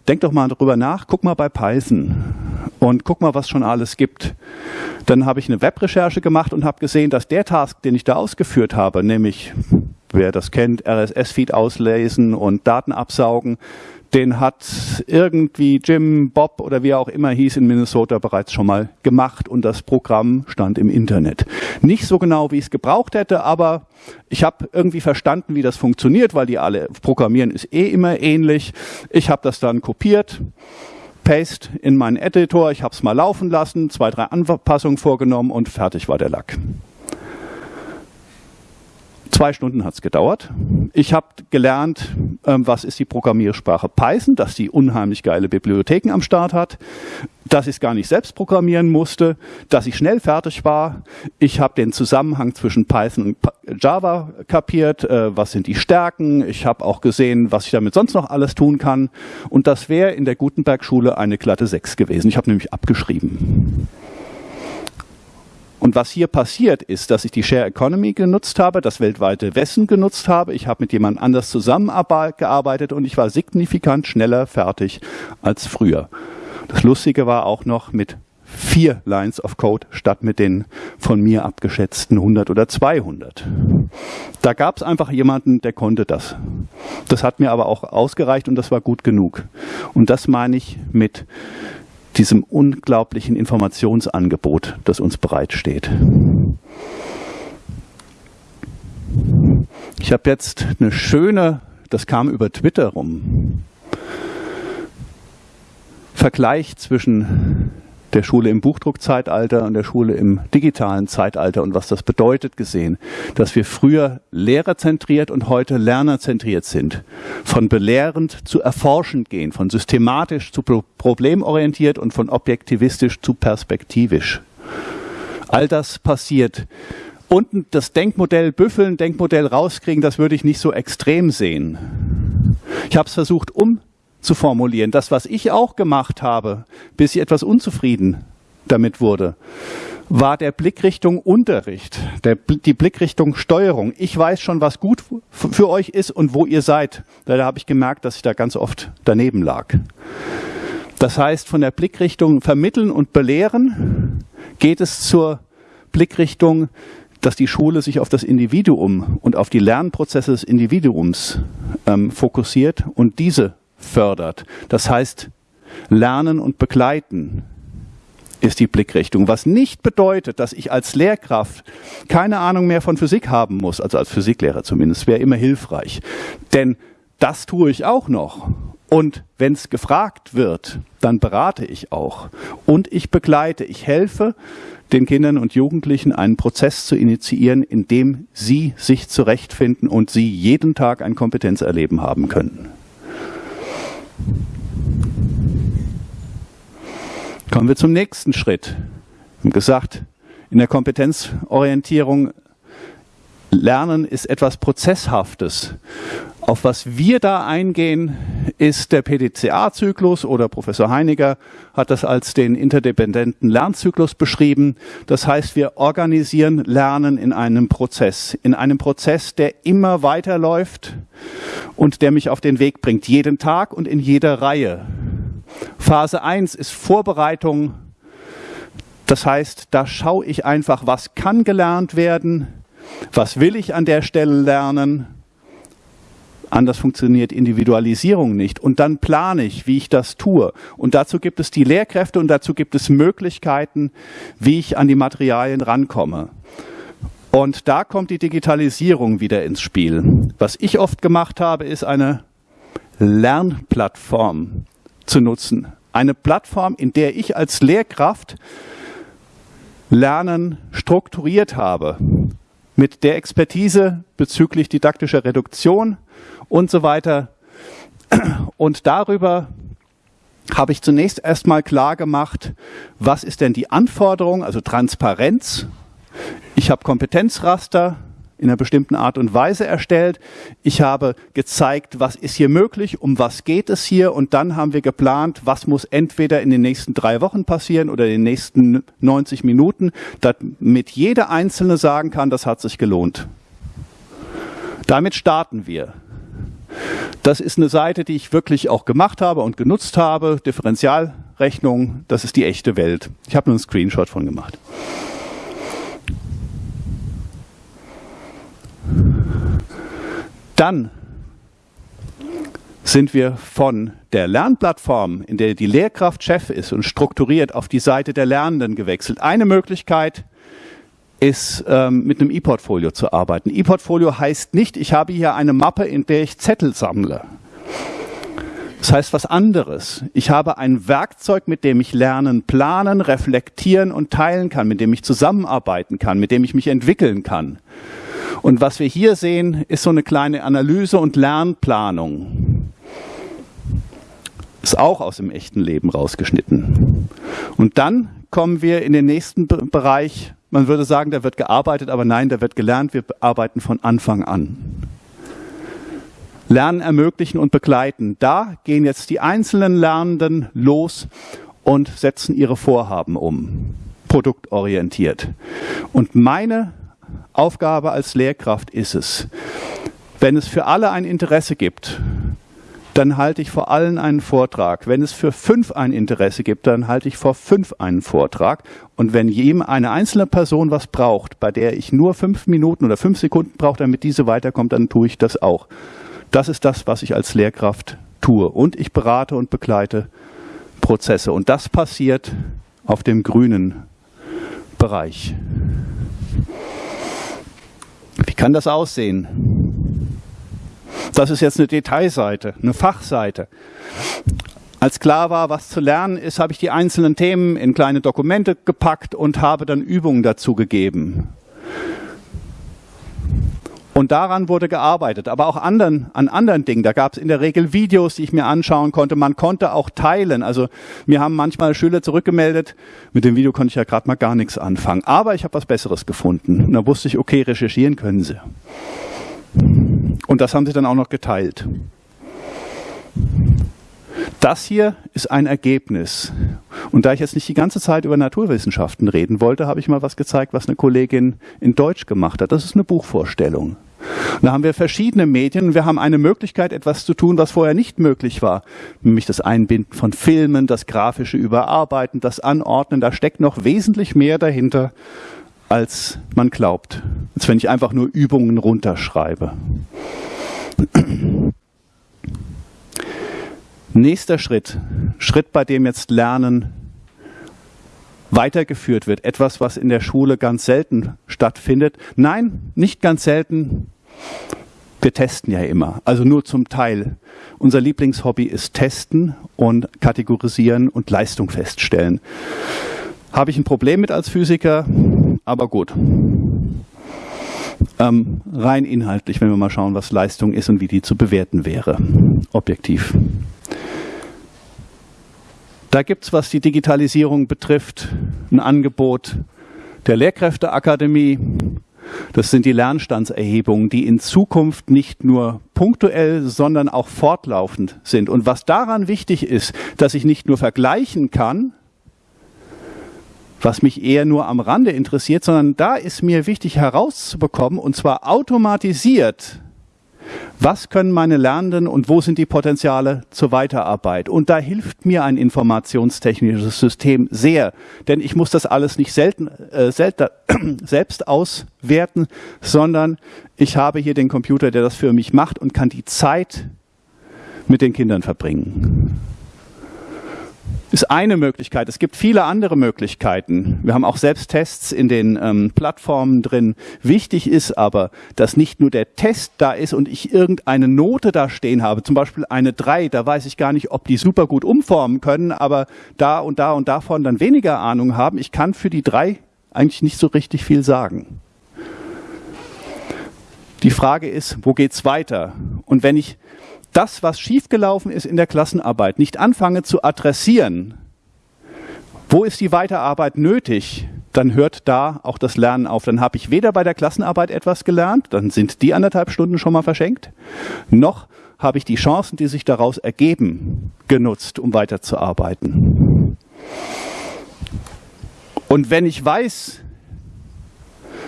denk doch mal drüber nach. Guck mal bei Python und guck mal, was schon alles gibt. Dann habe ich eine Webrecherche gemacht und habe gesehen, dass der Task, den ich da ausgeführt habe, nämlich, wer das kennt, RSS-Feed auslesen und Daten absaugen, den hat irgendwie Jim, Bob oder wie er auch immer hieß in Minnesota bereits schon mal gemacht und das Programm stand im Internet. Nicht so genau, wie ich es gebraucht hätte, aber ich habe irgendwie verstanden, wie das funktioniert, weil die alle programmieren ist eh immer ähnlich. Ich habe das dann kopiert, Paste in meinen Editor, ich habe es mal laufen lassen, zwei, drei Anpassungen vorgenommen und fertig war der Lack. Zwei Stunden hat es gedauert. Ich habe gelernt, ähm, was ist die Programmiersprache Python, dass die unheimlich geile Bibliotheken am Start hat, dass ich es gar nicht selbst programmieren musste, dass ich schnell fertig war. Ich habe den Zusammenhang zwischen Python und Java kapiert, äh, was sind die Stärken. Ich habe auch gesehen, was ich damit sonst noch alles tun kann. Und das wäre in der Gutenberg-Schule eine glatte 6 gewesen. Ich habe nämlich abgeschrieben. Und was hier passiert ist, dass ich die Share Economy genutzt habe, das weltweite Wissen genutzt habe. Ich habe mit jemand anders zusammengearbeitet und ich war signifikant schneller fertig als früher. Das Lustige war auch noch mit vier Lines of Code statt mit den von mir abgeschätzten 100 oder 200. Da gab es einfach jemanden, der konnte das. Das hat mir aber auch ausgereicht und das war gut genug. Und das meine ich mit diesem unglaublichen Informationsangebot, das uns bereitsteht. Ich habe jetzt eine schöne, das kam über Twitter rum, Vergleich zwischen der Schule im Buchdruckzeitalter und der Schule im digitalen Zeitalter und was das bedeutet gesehen, dass wir früher lehrerzentriert und heute lernerzentriert sind. Von belehrend zu erforschend gehen, von systematisch zu problemorientiert und von objektivistisch zu perspektivisch. All das passiert. Unten das Denkmodell büffeln, Denkmodell rauskriegen, das würde ich nicht so extrem sehen. Ich habe es versucht um zu formulieren. Das, was ich auch gemacht habe, bis ich etwas unzufrieden damit wurde, war der Blickrichtung Unterricht, der, die Blickrichtung Steuerung. Ich weiß schon, was gut für euch ist und wo ihr seid. Da habe ich gemerkt, dass ich da ganz oft daneben lag. Das heißt, von der Blickrichtung Vermitteln und Belehren geht es zur Blickrichtung, dass die Schule sich auf das Individuum und auf die Lernprozesse des Individuums ähm, fokussiert und diese fördert. Das heißt, Lernen und Begleiten ist die Blickrichtung, was nicht bedeutet, dass ich als Lehrkraft keine Ahnung mehr von Physik haben muss, also als Physiklehrer zumindest, wäre immer hilfreich. Denn das tue ich auch noch. Und wenn es gefragt wird, dann berate ich auch. Und ich begleite, ich helfe den Kindern und Jugendlichen einen Prozess zu initiieren, in dem sie sich zurechtfinden und sie jeden Tag ein Kompetenzerleben haben können. Kommen wir zum nächsten Schritt. Wir haben gesagt, in der Kompetenzorientierung Lernen ist etwas Prozesshaftes. Auf was wir da eingehen, ist der PDCA-Zyklus oder Professor Heiniger hat das als den interdependenten Lernzyklus beschrieben. Das heißt, wir organisieren Lernen in einem Prozess, in einem Prozess, der immer weiterläuft und der mich auf den Weg bringt, jeden Tag und in jeder Reihe. Phase 1 ist Vorbereitung Das heißt, da schaue ich einfach, was kann gelernt werden, was will ich an der Stelle lernen. Anders funktioniert Individualisierung nicht. Und dann plane ich, wie ich das tue. Und dazu gibt es die Lehrkräfte und dazu gibt es Möglichkeiten, wie ich an die Materialien rankomme. Und da kommt die Digitalisierung wieder ins Spiel. Was ich oft gemacht habe, ist eine Lernplattform zu nutzen. Eine Plattform, in der ich als Lehrkraft Lernen strukturiert habe. Mit der Expertise bezüglich didaktischer Reduktion und so weiter. Und darüber habe ich zunächst erstmal klar gemacht, was ist denn die Anforderung, also Transparenz. Ich habe Kompetenzraster, in einer bestimmten Art und Weise erstellt. Ich habe gezeigt, was ist hier möglich, um was geht es hier und dann haben wir geplant, was muss entweder in den nächsten drei Wochen passieren oder in den nächsten 90 Minuten, damit jeder Einzelne sagen kann, das hat sich gelohnt. Damit starten wir. Das ist eine Seite, die ich wirklich auch gemacht habe und genutzt habe. Differentialrechnung, das ist die echte Welt. Ich habe nur einen Screenshot von gemacht. Dann sind wir von der Lernplattform, in der die Lehrkraft Chef ist und strukturiert, auf die Seite der Lernenden gewechselt. Eine Möglichkeit ist, ähm, mit einem E-Portfolio zu arbeiten. E-Portfolio heißt nicht, ich habe hier eine Mappe, in der ich Zettel sammle. Das heißt was anderes. Ich habe ein Werkzeug, mit dem ich lernen, planen, reflektieren und teilen kann, mit dem ich zusammenarbeiten kann, mit dem ich mich entwickeln kann. Und was wir hier sehen, ist so eine kleine Analyse und Lernplanung. Ist auch aus dem echten Leben rausgeschnitten. Und dann kommen wir in den nächsten Bereich. Man würde sagen, da wird gearbeitet, aber nein, da wird gelernt. Wir arbeiten von Anfang an. Lernen ermöglichen und begleiten. Da gehen jetzt die einzelnen Lernenden los und setzen ihre Vorhaben um. Produktorientiert. Und meine Aufgabe als Lehrkraft ist es, wenn es für alle ein Interesse gibt, dann halte ich vor allen einen Vortrag. Wenn es für fünf ein Interesse gibt, dann halte ich vor fünf einen Vortrag. Und wenn jedem eine einzelne Person was braucht, bei der ich nur fünf Minuten oder fünf Sekunden brauche, damit diese weiterkommt, dann tue ich das auch. Das ist das, was ich als Lehrkraft tue. Und ich berate und begleite Prozesse. Und das passiert auf dem grünen Bereich. Wie kann das aussehen? Das ist jetzt eine Detailseite, eine Fachseite. Als klar war, was zu lernen ist, habe ich die einzelnen Themen in kleine Dokumente gepackt und habe dann Übungen dazu gegeben. Und daran wurde gearbeitet, aber auch anderen, an anderen Dingen. Da gab es in der Regel Videos, die ich mir anschauen konnte. Man konnte auch teilen. Also mir haben manchmal Schüler zurückgemeldet, mit dem Video konnte ich ja gerade mal gar nichts anfangen. Aber ich habe was Besseres gefunden. Und da wusste ich, okay, recherchieren können sie. Und das haben sie dann auch noch geteilt. Das hier ist ein Ergebnis. Und da ich jetzt nicht die ganze Zeit über Naturwissenschaften reden wollte, habe ich mal was gezeigt, was eine Kollegin in Deutsch gemacht hat. Das ist eine Buchvorstellung. da haben wir verschiedene Medien und wir haben eine Möglichkeit, etwas zu tun, was vorher nicht möglich war. Nämlich das Einbinden von Filmen, das grafische Überarbeiten, das Anordnen. Da steckt noch wesentlich mehr dahinter, als man glaubt. Als wenn ich einfach nur Übungen runterschreibe. Nächster Schritt, Schritt, bei dem jetzt Lernen weitergeführt wird, etwas, was in der Schule ganz selten stattfindet. Nein, nicht ganz selten. Wir testen ja immer, also nur zum Teil. Unser Lieblingshobby ist Testen und Kategorisieren und Leistung feststellen. Habe ich ein Problem mit als Physiker, aber gut. Ähm, rein inhaltlich, wenn wir mal schauen, was Leistung ist und wie die zu bewerten wäre, objektiv. Da gibt es, was die Digitalisierung betrifft, ein Angebot der Lehrkräfteakademie. Das sind die Lernstandserhebungen, die in Zukunft nicht nur punktuell, sondern auch fortlaufend sind. Und was daran wichtig ist, dass ich nicht nur vergleichen kann, was mich eher nur am Rande interessiert, sondern da ist mir wichtig herauszubekommen, und zwar automatisiert, Was können meine Lernenden und wo sind die Potenziale zur Weiterarbeit? Und da hilft mir ein informationstechnisches System sehr, denn ich muss das alles nicht selten, äh, selten, selbst auswerten, sondern ich habe hier den Computer, der das für mich macht und kann die Zeit mit den Kindern verbringen ist eine Möglichkeit. Es gibt viele andere Möglichkeiten. Wir haben auch Selbsttests in den ähm, Plattformen drin. Wichtig ist aber, dass nicht nur der Test da ist und ich irgendeine Note da stehen habe, zum Beispiel eine 3, da weiß ich gar nicht, ob die super gut umformen können, aber da und da und davon dann weniger Ahnung haben. Ich kann für die 3 eigentlich nicht so richtig viel sagen. Die Frage ist, wo geht's weiter? Und wenn ich das, was schiefgelaufen ist in der Klassenarbeit, nicht anfange zu adressieren, wo ist die Weiterarbeit nötig, dann hört da auch das Lernen auf. Dann habe ich weder bei der Klassenarbeit etwas gelernt, dann sind die anderthalb Stunden schon mal verschenkt, noch habe ich die Chancen, die sich daraus ergeben, genutzt, um weiterzuarbeiten. Und wenn ich weiß,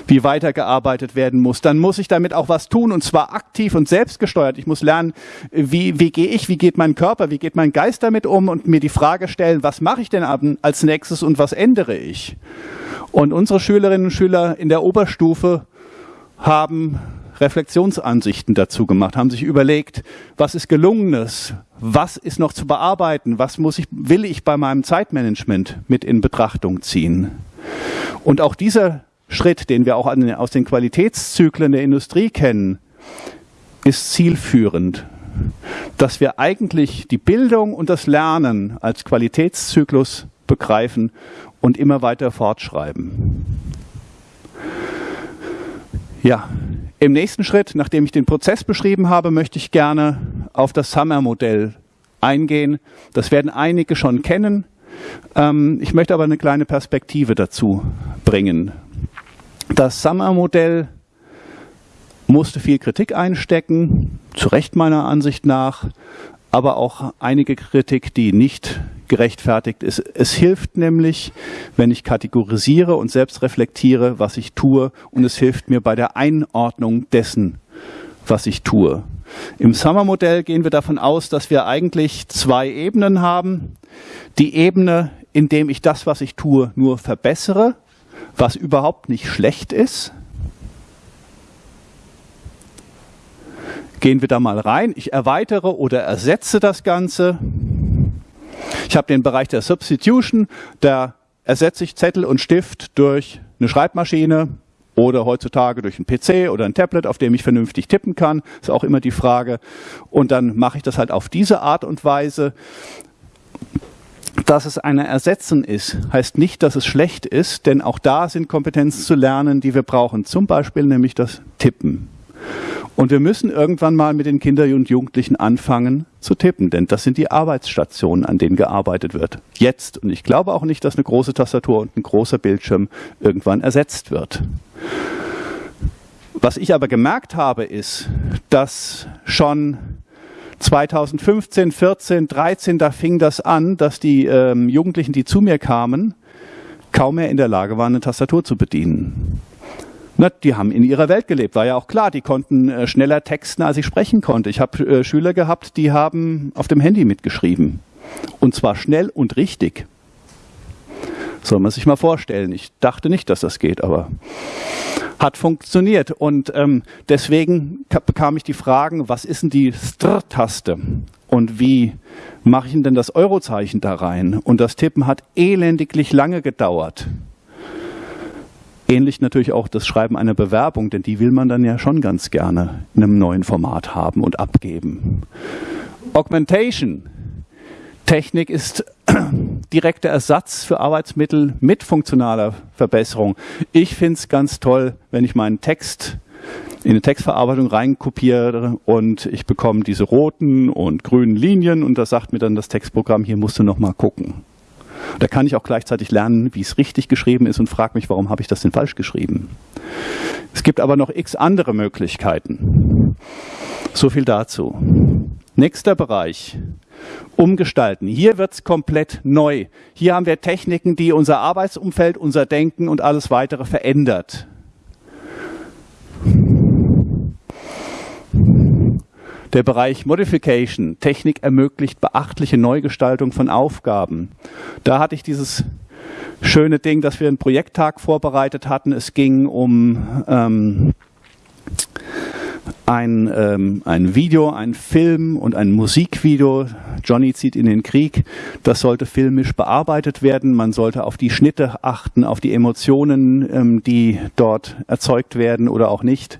wie weitergearbeitet werden muss, dann muss ich damit auch was tun und zwar aktiv und selbstgesteuert. Ich muss lernen, wie, wie gehe ich, wie geht mein Körper, wie geht mein Geist damit um und mir die Frage stellen, was mache ich denn als nächstes und was ändere ich? Und unsere Schülerinnen und Schüler in der Oberstufe haben Reflexionsansichten dazu gemacht, haben sich überlegt, was ist gelungenes, was ist noch zu bearbeiten, was muss ich, will ich bei meinem Zeitmanagement mit in Betrachtung ziehen. Und auch dieser Schritt, den wir auch aus den Qualitätszyklen der Industrie kennen, ist zielführend. Dass wir eigentlich die Bildung und das Lernen als Qualitätszyklus begreifen und immer weiter fortschreiben. Ja, im nächsten Schritt, nachdem ich den Prozess beschrieben habe, möchte ich gerne auf das Summer-Modell eingehen. Das werden einige schon kennen. Ähm, ich möchte aber eine kleine Perspektive dazu bringen. Das Summer-Modell musste viel Kritik einstecken, zu Recht meiner Ansicht nach, aber auch einige Kritik, die nicht gerechtfertigt ist. Es hilft nämlich, wenn ich kategorisiere und selbst reflektiere, was ich tue, und es hilft mir bei der Einordnung dessen, was ich tue. Im Summer-Modell gehen wir davon aus, dass wir eigentlich zwei Ebenen haben. Die Ebene, in dem ich das, was ich tue, nur verbessere, was überhaupt nicht schlecht ist. Gehen wir da mal rein. Ich erweitere oder ersetze das Ganze. Ich habe den Bereich der Substitution. Da ersetze ich Zettel und Stift durch eine Schreibmaschine oder heutzutage durch einen PC oder ein Tablet, auf dem ich vernünftig tippen kann. Ist auch immer die Frage. Und dann mache ich das halt auf diese Art und Weise. Dass es eine Ersetzen ist, heißt nicht, dass es schlecht ist, denn auch da sind Kompetenzen zu lernen, die wir brauchen. Zum Beispiel nämlich das Tippen. Und wir müssen irgendwann mal mit den Kindern und Jugendlichen anfangen zu tippen, denn das sind die Arbeitsstationen, an denen gearbeitet wird. Jetzt. Und ich glaube auch nicht, dass eine große Tastatur und ein großer Bildschirm irgendwann ersetzt wird. Was ich aber gemerkt habe, ist, dass schon 2015, 14, 13, da fing das an, dass die ähm, Jugendlichen, die zu mir kamen, kaum mehr in der Lage waren, eine Tastatur zu bedienen. Na, die haben in ihrer Welt gelebt, war ja auch klar. Die konnten äh, schneller texten, als ich sprechen konnte. Ich habe äh, Schüler gehabt, die haben auf dem Handy mitgeschrieben. Und zwar schnell und richtig. Soll man sich mal vorstellen. Ich dachte nicht, dass das geht, aber hat funktioniert. Und ähm, deswegen bekam ich die Fragen, was ist denn die Str-Taste? Und wie mache ich denn das Eurozeichen da rein? Und das Tippen hat elendiglich lange gedauert. Ähnlich natürlich auch das Schreiben einer Bewerbung, denn die will man dann ja schon ganz gerne in einem neuen Format haben und abgeben. Augmentation. Technik ist direkter Ersatz für Arbeitsmittel mit funktionaler Verbesserung. Ich finde es ganz toll, wenn ich meinen Text in eine Textverarbeitung reinkopiere und ich bekomme diese roten und grünen Linien und da sagt mir dann das Textprogramm, hier musst du nochmal gucken. Da kann ich auch gleichzeitig lernen, wie es richtig geschrieben ist und frage mich, warum habe ich das denn falsch geschrieben. Es gibt aber noch x andere Möglichkeiten. So viel dazu. Nächster Bereich umgestalten. Hier wird es komplett neu. Hier haben wir Techniken, die unser Arbeitsumfeld, unser Denken und alles weitere verändert. Der Bereich Modification, Technik ermöglicht beachtliche Neugestaltung von Aufgaben. Da hatte ich dieses schöne Ding, dass wir einen Projekttag vorbereitet hatten. Es ging um ähm, ein, ähm, ein Video, ein Film und ein Musikvideo. Johnny zieht in den Krieg. Das sollte filmisch bearbeitet werden. Man sollte auf die Schnitte achten, auf die Emotionen, ähm, die dort erzeugt werden oder auch nicht.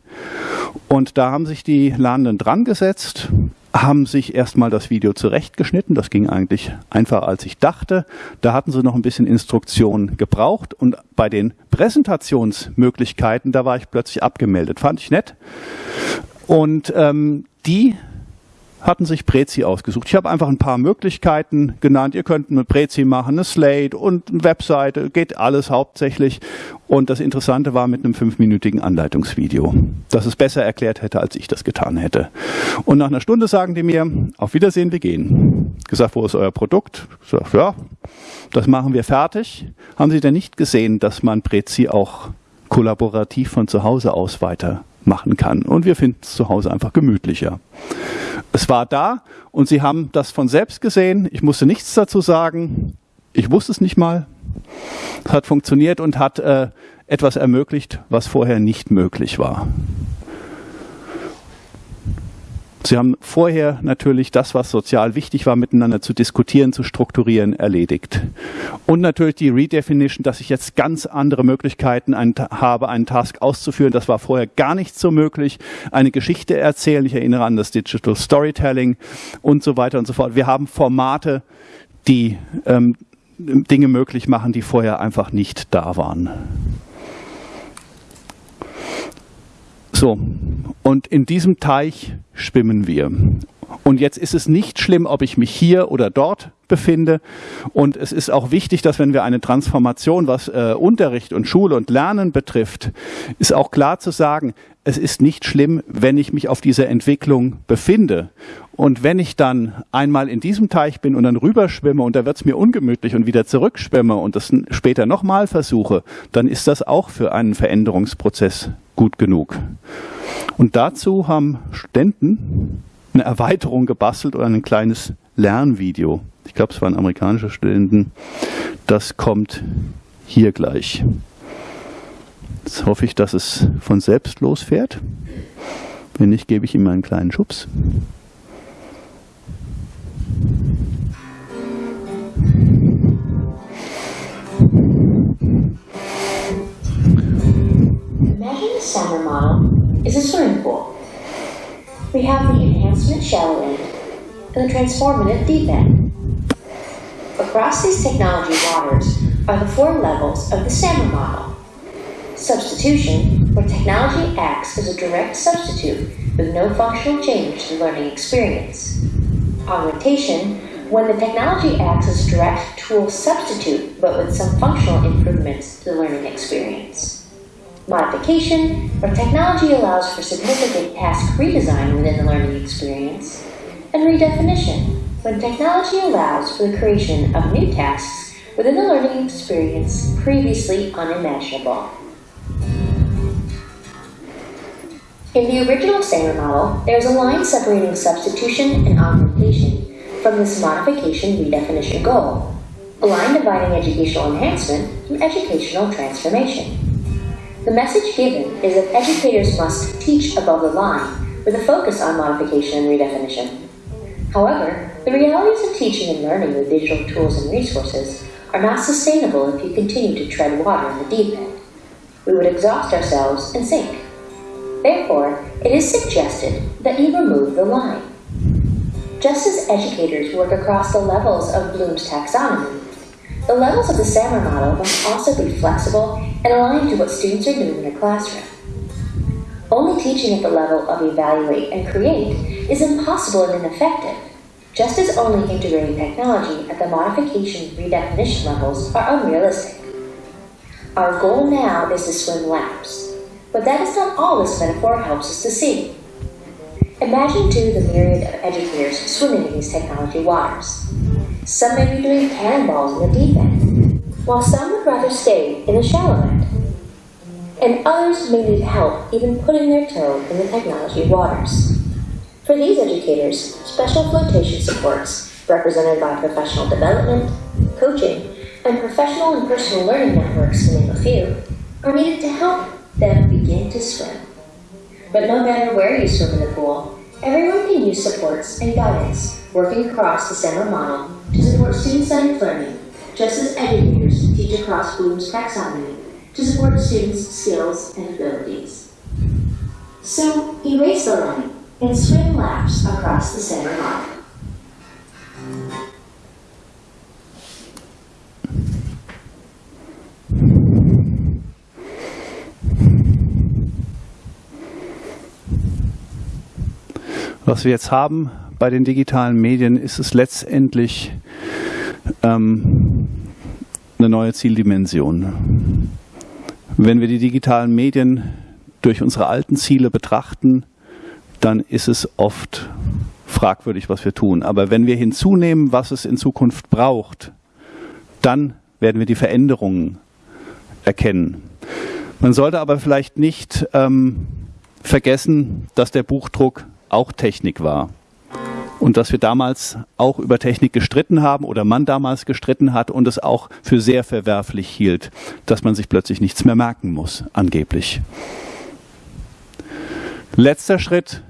Und da haben sich die Lernenden dran gesetzt, haben sich erstmal das Video zurechtgeschnitten. Das ging eigentlich einfacher, als ich dachte. Da hatten sie noch ein bisschen Instruktion gebraucht. Und bei den Präsentationsmöglichkeiten, da war ich plötzlich abgemeldet. Fand ich nett. Und ähm, die hatten sich Prezi ausgesucht. Ich habe einfach ein paar Möglichkeiten genannt. Ihr könnt eine Prezi machen, eine Slate und eine Webseite, geht alles hauptsächlich. Und das Interessante war mit einem fünfminütigen Anleitungsvideo, das es besser erklärt hätte, als ich das getan hätte. Und nach einer Stunde sagen die mir, auf Wiedersehen, wir gehen. Gesagt, wo ist euer Produkt? Sag, ja, das machen wir fertig. Haben Sie denn nicht gesehen, dass man Prezi auch kollaborativ von zu Hause aus weiter machen kann. Und wir finden es zu Hause einfach gemütlicher. Es war da und sie haben das von selbst gesehen. Ich musste nichts dazu sagen. Ich wusste es nicht mal. Es hat funktioniert und hat äh, etwas ermöglicht, was vorher nicht möglich war. Sie haben vorher natürlich das, was sozial wichtig war, miteinander zu diskutieren, zu strukturieren, erledigt. Und natürlich die Redefinition, dass ich jetzt ganz andere Möglichkeiten habe, einen Task auszuführen. Das war vorher gar nicht so möglich. Eine Geschichte erzählen, ich erinnere an das Digital Storytelling und so weiter und so fort. Wir haben Formate, die ähm, Dinge möglich machen, die vorher einfach nicht da waren. So, und in diesem Teich schwimmen wir. Und jetzt ist es nicht schlimm, ob ich mich hier oder dort befinde. Und es ist auch wichtig, dass wenn wir eine Transformation, was äh, Unterricht und Schule und Lernen betrifft, ist auch klar zu sagen, es ist nicht schlimm, wenn ich mich auf dieser Entwicklung befinde. Und wenn ich dann einmal in diesem Teich bin und dann rüberschwimme und da wird es mir ungemütlich und wieder zurückschwimme und das später nochmal versuche, dann ist das auch für einen Veränderungsprozess gut genug. Und dazu haben Studenten eine Erweiterung gebastelt oder ein kleines Lernvideo. Ich glaube, es waren amerikanische Studenten. Das kommt hier gleich. Jetzt hoffe ich, dass es von selbst losfährt. Wenn nicht, gebe ich ihm einen kleinen Schubs. Imagine a summer model is a swimming pool. We have the enhancement shallow end and the transformative deep end. Across these technology waters are the four levels of the SAMR model. Substitution, where technology acts as a direct substitute with no functional change to the learning experience. Augmentation, when the technology acts as direct tool substitute but with some functional improvements to the learning experience. Modification, where technology allows for significant task redesign within the learning experience. And redefinition, when technology allows for the creation of new tasks within the learning experience previously unimaginable. In the original SAMR model, there is a line separating substitution and augmentation from this modification redefinition goal, a line dividing educational enhancement from educational transformation. The message given is that educators must teach above the line with a focus on modification and redefinition. However, the realities of teaching and learning with digital tools and resources are not sustainable if you continue to tread water in the deep end. We would exhaust ourselves and sink. Therefore, it is suggested that you remove the line. Just as educators work across the levels of Bloom's taxonomy, the levels of the SAMR model must also be flexible and aligned to what students are doing in their classroom. Only teaching at the level of evaluate and create is impossible and ineffective, just as only integrating technology at the modification redefinition levels are unrealistic. Our goal now is to swim laps, but that is not all this metaphor helps us to see. Imagine too the myriad of educators swimming in these technology waters. Some may be doing cannonballs in the deep end, while some would rather stay in the shallow end. And others may need help even putting their toe in the technology waters. For these educators, special flotation supports, represented by professional development, coaching, and professional and personal learning networks, to name a few, are needed to help them begin to swim. But no matter where you swim in the pool, everyone can use supports and guidance working across the center model to support student-centered learning, just as educators teach across Bloom's taxonomy to support students' skills and abilities. So, erase the line and swim laps across the center model. Was wir jetzt haben bei den digitalen Medien, ist es letztendlich ähm, eine neue Zieldimension. Wenn wir die digitalen Medien durch unsere alten Ziele betrachten, dann ist es oft fragwürdig, was wir tun. Aber wenn wir hinzunehmen, was es in Zukunft braucht, dann werden wir die Veränderungen erkennen. Man sollte aber vielleicht nicht ähm, vergessen, dass der Buchdruck auch Technik war. Und dass wir damals auch über Technik gestritten haben oder man damals gestritten hat und es auch für sehr verwerflich hielt, dass man sich plötzlich nichts mehr merken muss, angeblich. Letzter Schritt,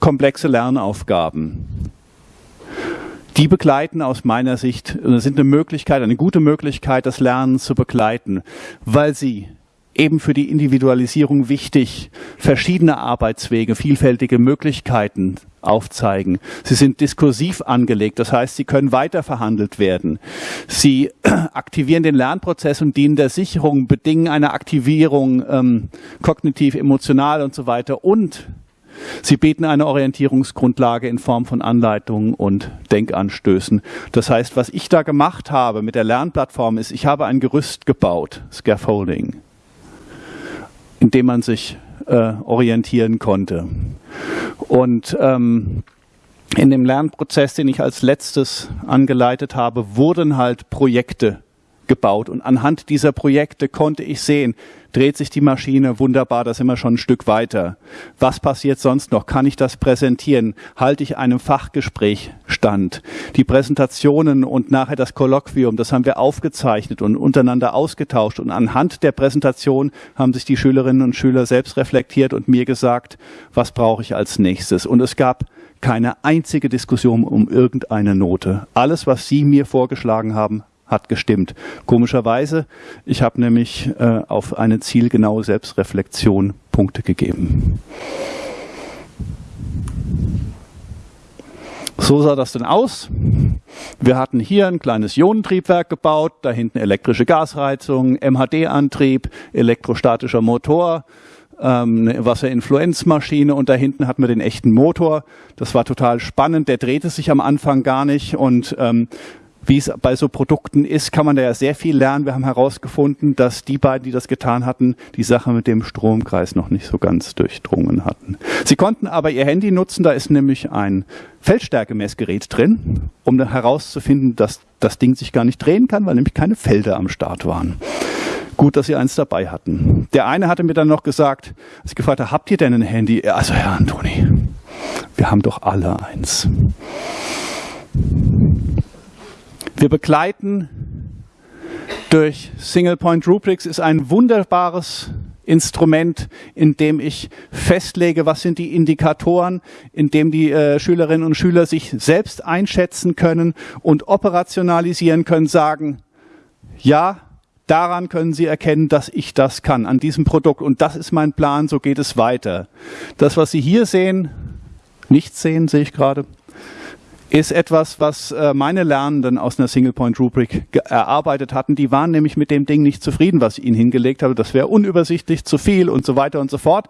komplexe Lernaufgaben. Die begleiten aus meiner Sicht, sind eine Möglichkeit, eine gute Möglichkeit, das Lernen zu begleiten, weil sie eben für die Individualisierung wichtig, verschiedene Arbeitswege, vielfältige Möglichkeiten aufzeigen. Sie sind diskursiv angelegt, das heißt, sie können weiterverhandelt werden. Sie aktivieren den Lernprozess und dienen der Sicherung, bedingen eine Aktivierung ähm, kognitiv, emotional und so weiter. Und sie bieten eine Orientierungsgrundlage in Form von Anleitungen und Denkanstößen. Das heißt, was ich da gemacht habe mit der Lernplattform ist, ich habe ein Gerüst gebaut, Scaffolding in dem man sich äh, orientieren konnte. Und ähm, in dem Lernprozess, den ich als letztes angeleitet habe, wurden halt Projekte gebaut. Und anhand dieser Projekte konnte ich sehen, dreht sich die Maschine wunderbar, da sind wir schon ein Stück weiter. Was passiert sonst noch? Kann ich das präsentieren? Halte ich einem Fachgespräch stand? Die Präsentationen und nachher das Kolloquium, das haben wir aufgezeichnet und untereinander ausgetauscht. Und anhand der Präsentation haben sich die Schülerinnen und Schüler selbst reflektiert und mir gesagt, was brauche ich als nächstes? Und es gab keine einzige Diskussion um irgendeine Note. Alles, was Sie mir vorgeschlagen haben, hat gestimmt. Komischerweise, ich habe nämlich äh, auf eine zielgenaue Selbstreflexion Punkte gegeben. So sah das denn aus. Wir hatten hier ein kleines Ionentriebwerk gebaut, da hinten elektrische Gasreizung, MHD-Antrieb, elektrostatischer Motor, ähm, eine Wasserinfluenzmaschine und da hinten hatten wir den echten Motor. Das war total spannend. Der drehte sich am Anfang gar nicht und ähm, wie es bei so Produkten ist, kann man da ja sehr viel lernen. Wir haben herausgefunden, dass die beiden, die das getan hatten, die Sache mit dem Stromkreis noch nicht so ganz durchdrungen hatten. Sie konnten aber ihr Handy nutzen, da ist nämlich ein Feldstärkemessgerät drin, um dann herauszufinden, dass das Ding sich gar nicht drehen kann, weil nämlich keine Felder am Start waren. Gut, dass sie eins dabei hatten. Der eine hatte mir dann noch gesagt, als ich gefragt habe, habt ihr denn ein Handy? Also Herr Antoni, wir haben doch alle eins. Wir begleiten durch Single Point Rubrics ist ein wunderbares Instrument, in dem ich festlege, was sind die Indikatoren, in dem die äh, Schülerinnen und Schüler sich selbst einschätzen können und operationalisieren können, sagen, ja, daran können sie erkennen, dass ich das kann, an diesem Produkt. Und das ist mein Plan, so geht es weiter. Das, was Sie hier sehen, nicht sehen, sehe ich gerade, ist etwas, was äh, meine Lernenden aus einer Single-Point-Rubrik erarbeitet hatten. Die waren nämlich mit dem Ding nicht zufrieden, was ich ihnen hingelegt habe. Das wäre unübersichtlich, zu viel und so weiter und so fort.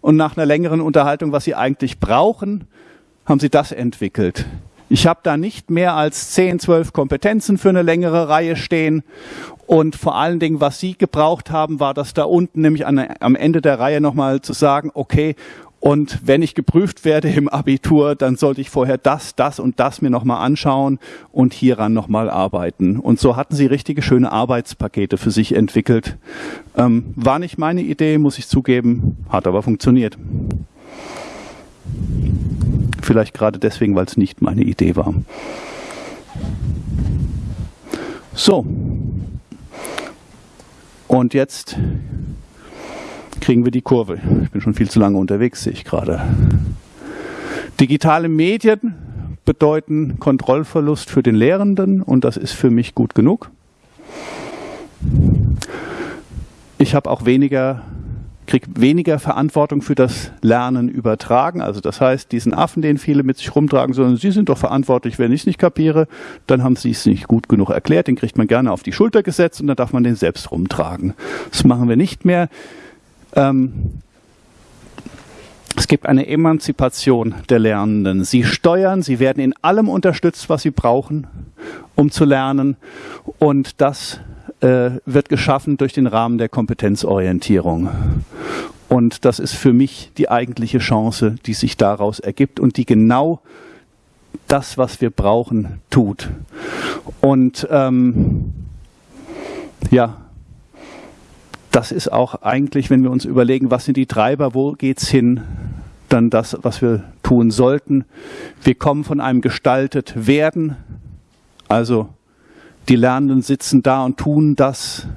Und nach einer längeren Unterhaltung, was sie eigentlich brauchen, haben sie das entwickelt. Ich habe da nicht mehr als 10, 12 Kompetenzen für eine längere Reihe stehen. Und vor allen Dingen, was Sie gebraucht haben, war das da unten, nämlich an, am Ende der Reihe nochmal zu sagen, okay, und wenn ich geprüft werde im Abitur, dann sollte ich vorher das, das und das mir nochmal anschauen und hieran nochmal arbeiten. Und so hatten sie richtige schöne Arbeitspakete für sich entwickelt. Ähm, war nicht meine Idee, muss ich zugeben, hat aber funktioniert. Vielleicht gerade deswegen, weil es nicht meine Idee war. So. Und jetzt kriegen wir die Kurve. Ich bin schon viel zu lange unterwegs, sehe ich gerade. Digitale Medien bedeuten Kontrollverlust für den Lehrenden und das ist für mich gut genug. Ich habe auch weniger kriege weniger Verantwortung für das Lernen übertragen. Also das heißt, diesen Affen, den viele mit sich rumtragen, sondern sie sind doch verantwortlich, wenn ich es nicht kapiere, dann haben sie es nicht gut genug erklärt, den kriegt man gerne auf die Schulter gesetzt und dann darf man den selbst rumtragen. Das machen wir nicht mehr. Ähm, es gibt eine Emanzipation der Lernenden. Sie steuern, sie werden in allem unterstützt, was sie brauchen, um zu lernen. Und das äh, wird geschaffen durch den Rahmen der Kompetenzorientierung. Und das ist für mich die eigentliche Chance, die sich daraus ergibt und die genau das, was wir brauchen, tut. Und ähm, ja, das ist auch eigentlich, wenn wir uns überlegen, was sind die Treiber, wo geht es hin, dann das, was wir tun sollten. Wir kommen von einem gestaltet werden, also die Lernenden sitzen da und tun das,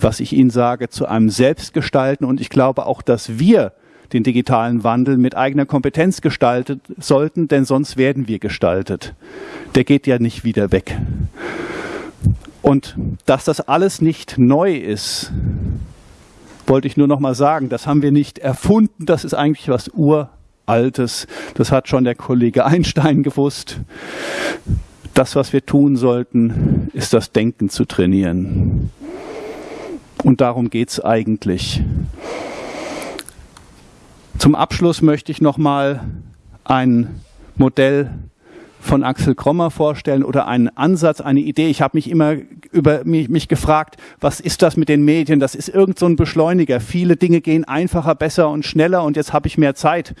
was ich ihnen sage, zu einem Selbstgestalten. Und ich glaube auch, dass wir den digitalen Wandel mit eigener Kompetenz gestalten sollten, denn sonst werden wir gestaltet. Der geht ja nicht wieder weg. Und dass das alles nicht neu ist, wollte ich nur noch mal sagen, das haben wir nicht erfunden, das ist eigentlich was Uraltes. Das hat schon der Kollege Einstein gewusst. Das, was wir tun sollten, ist das Denken zu trainieren. Und darum geht es eigentlich. Zum Abschluss möchte ich noch mal ein Modell von Axel Krommer vorstellen oder einen Ansatz, eine Idee. Ich habe mich immer über mich, mich, gefragt, was ist das mit den Medien? Das ist irgend so ein Beschleuniger. Viele Dinge gehen einfacher, besser und schneller und jetzt habe ich mehr Zeit.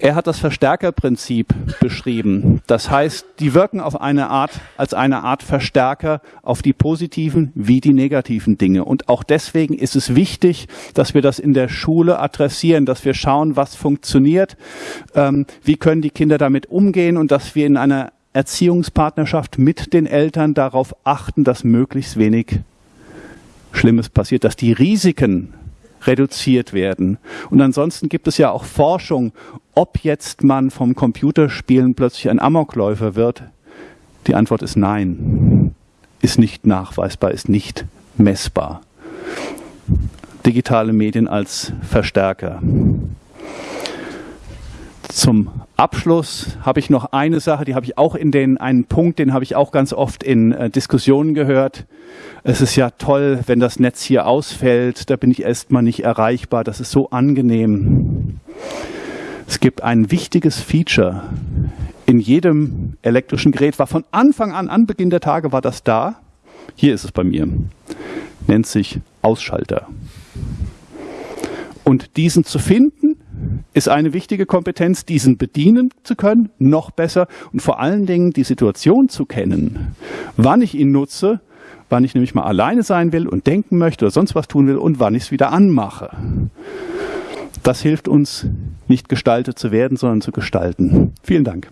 Er hat das Verstärkerprinzip beschrieben. Das heißt, die wirken auf eine Art, als eine Art Verstärker auf die positiven wie die negativen Dinge. Und auch deswegen ist es wichtig, dass wir das in der Schule adressieren, dass wir schauen, was funktioniert, ähm, wie können die Kinder damit umgehen und dass wir in einer Erziehungspartnerschaft mit den Eltern darauf achten, dass möglichst wenig Schlimmes passiert, dass die Risiken reduziert werden. Und ansonsten gibt es ja auch Forschung, ob jetzt man vom Computerspielen plötzlich ein Amokläufer wird. Die Antwort ist nein. Ist nicht nachweisbar, ist nicht messbar. Digitale Medien als Verstärker. Zum Abschluss habe ich noch eine Sache, die habe ich auch in den, einen Punkt, den habe ich auch ganz oft in äh, Diskussionen gehört. Es ist ja toll, wenn das Netz hier ausfällt, da bin ich erstmal nicht erreichbar, das ist so angenehm. Es gibt ein wichtiges Feature in jedem elektrischen Gerät, war von Anfang an, an Beginn der Tage war das da. Hier ist es bei mir. Nennt sich Ausschalter. Und diesen zu finden, ist eine wichtige Kompetenz, diesen bedienen zu können, noch besser und vor allen Dingen die Situation zu kennen, wann ich ihn nutze, wann ich nämlich mal alleine sein will und denken möchte oder sonst was tun will und wann ich es wieder anmache. Das hilft uns, nicht gestaltet zu werden, sondern zu gestalten. Vielen Dank.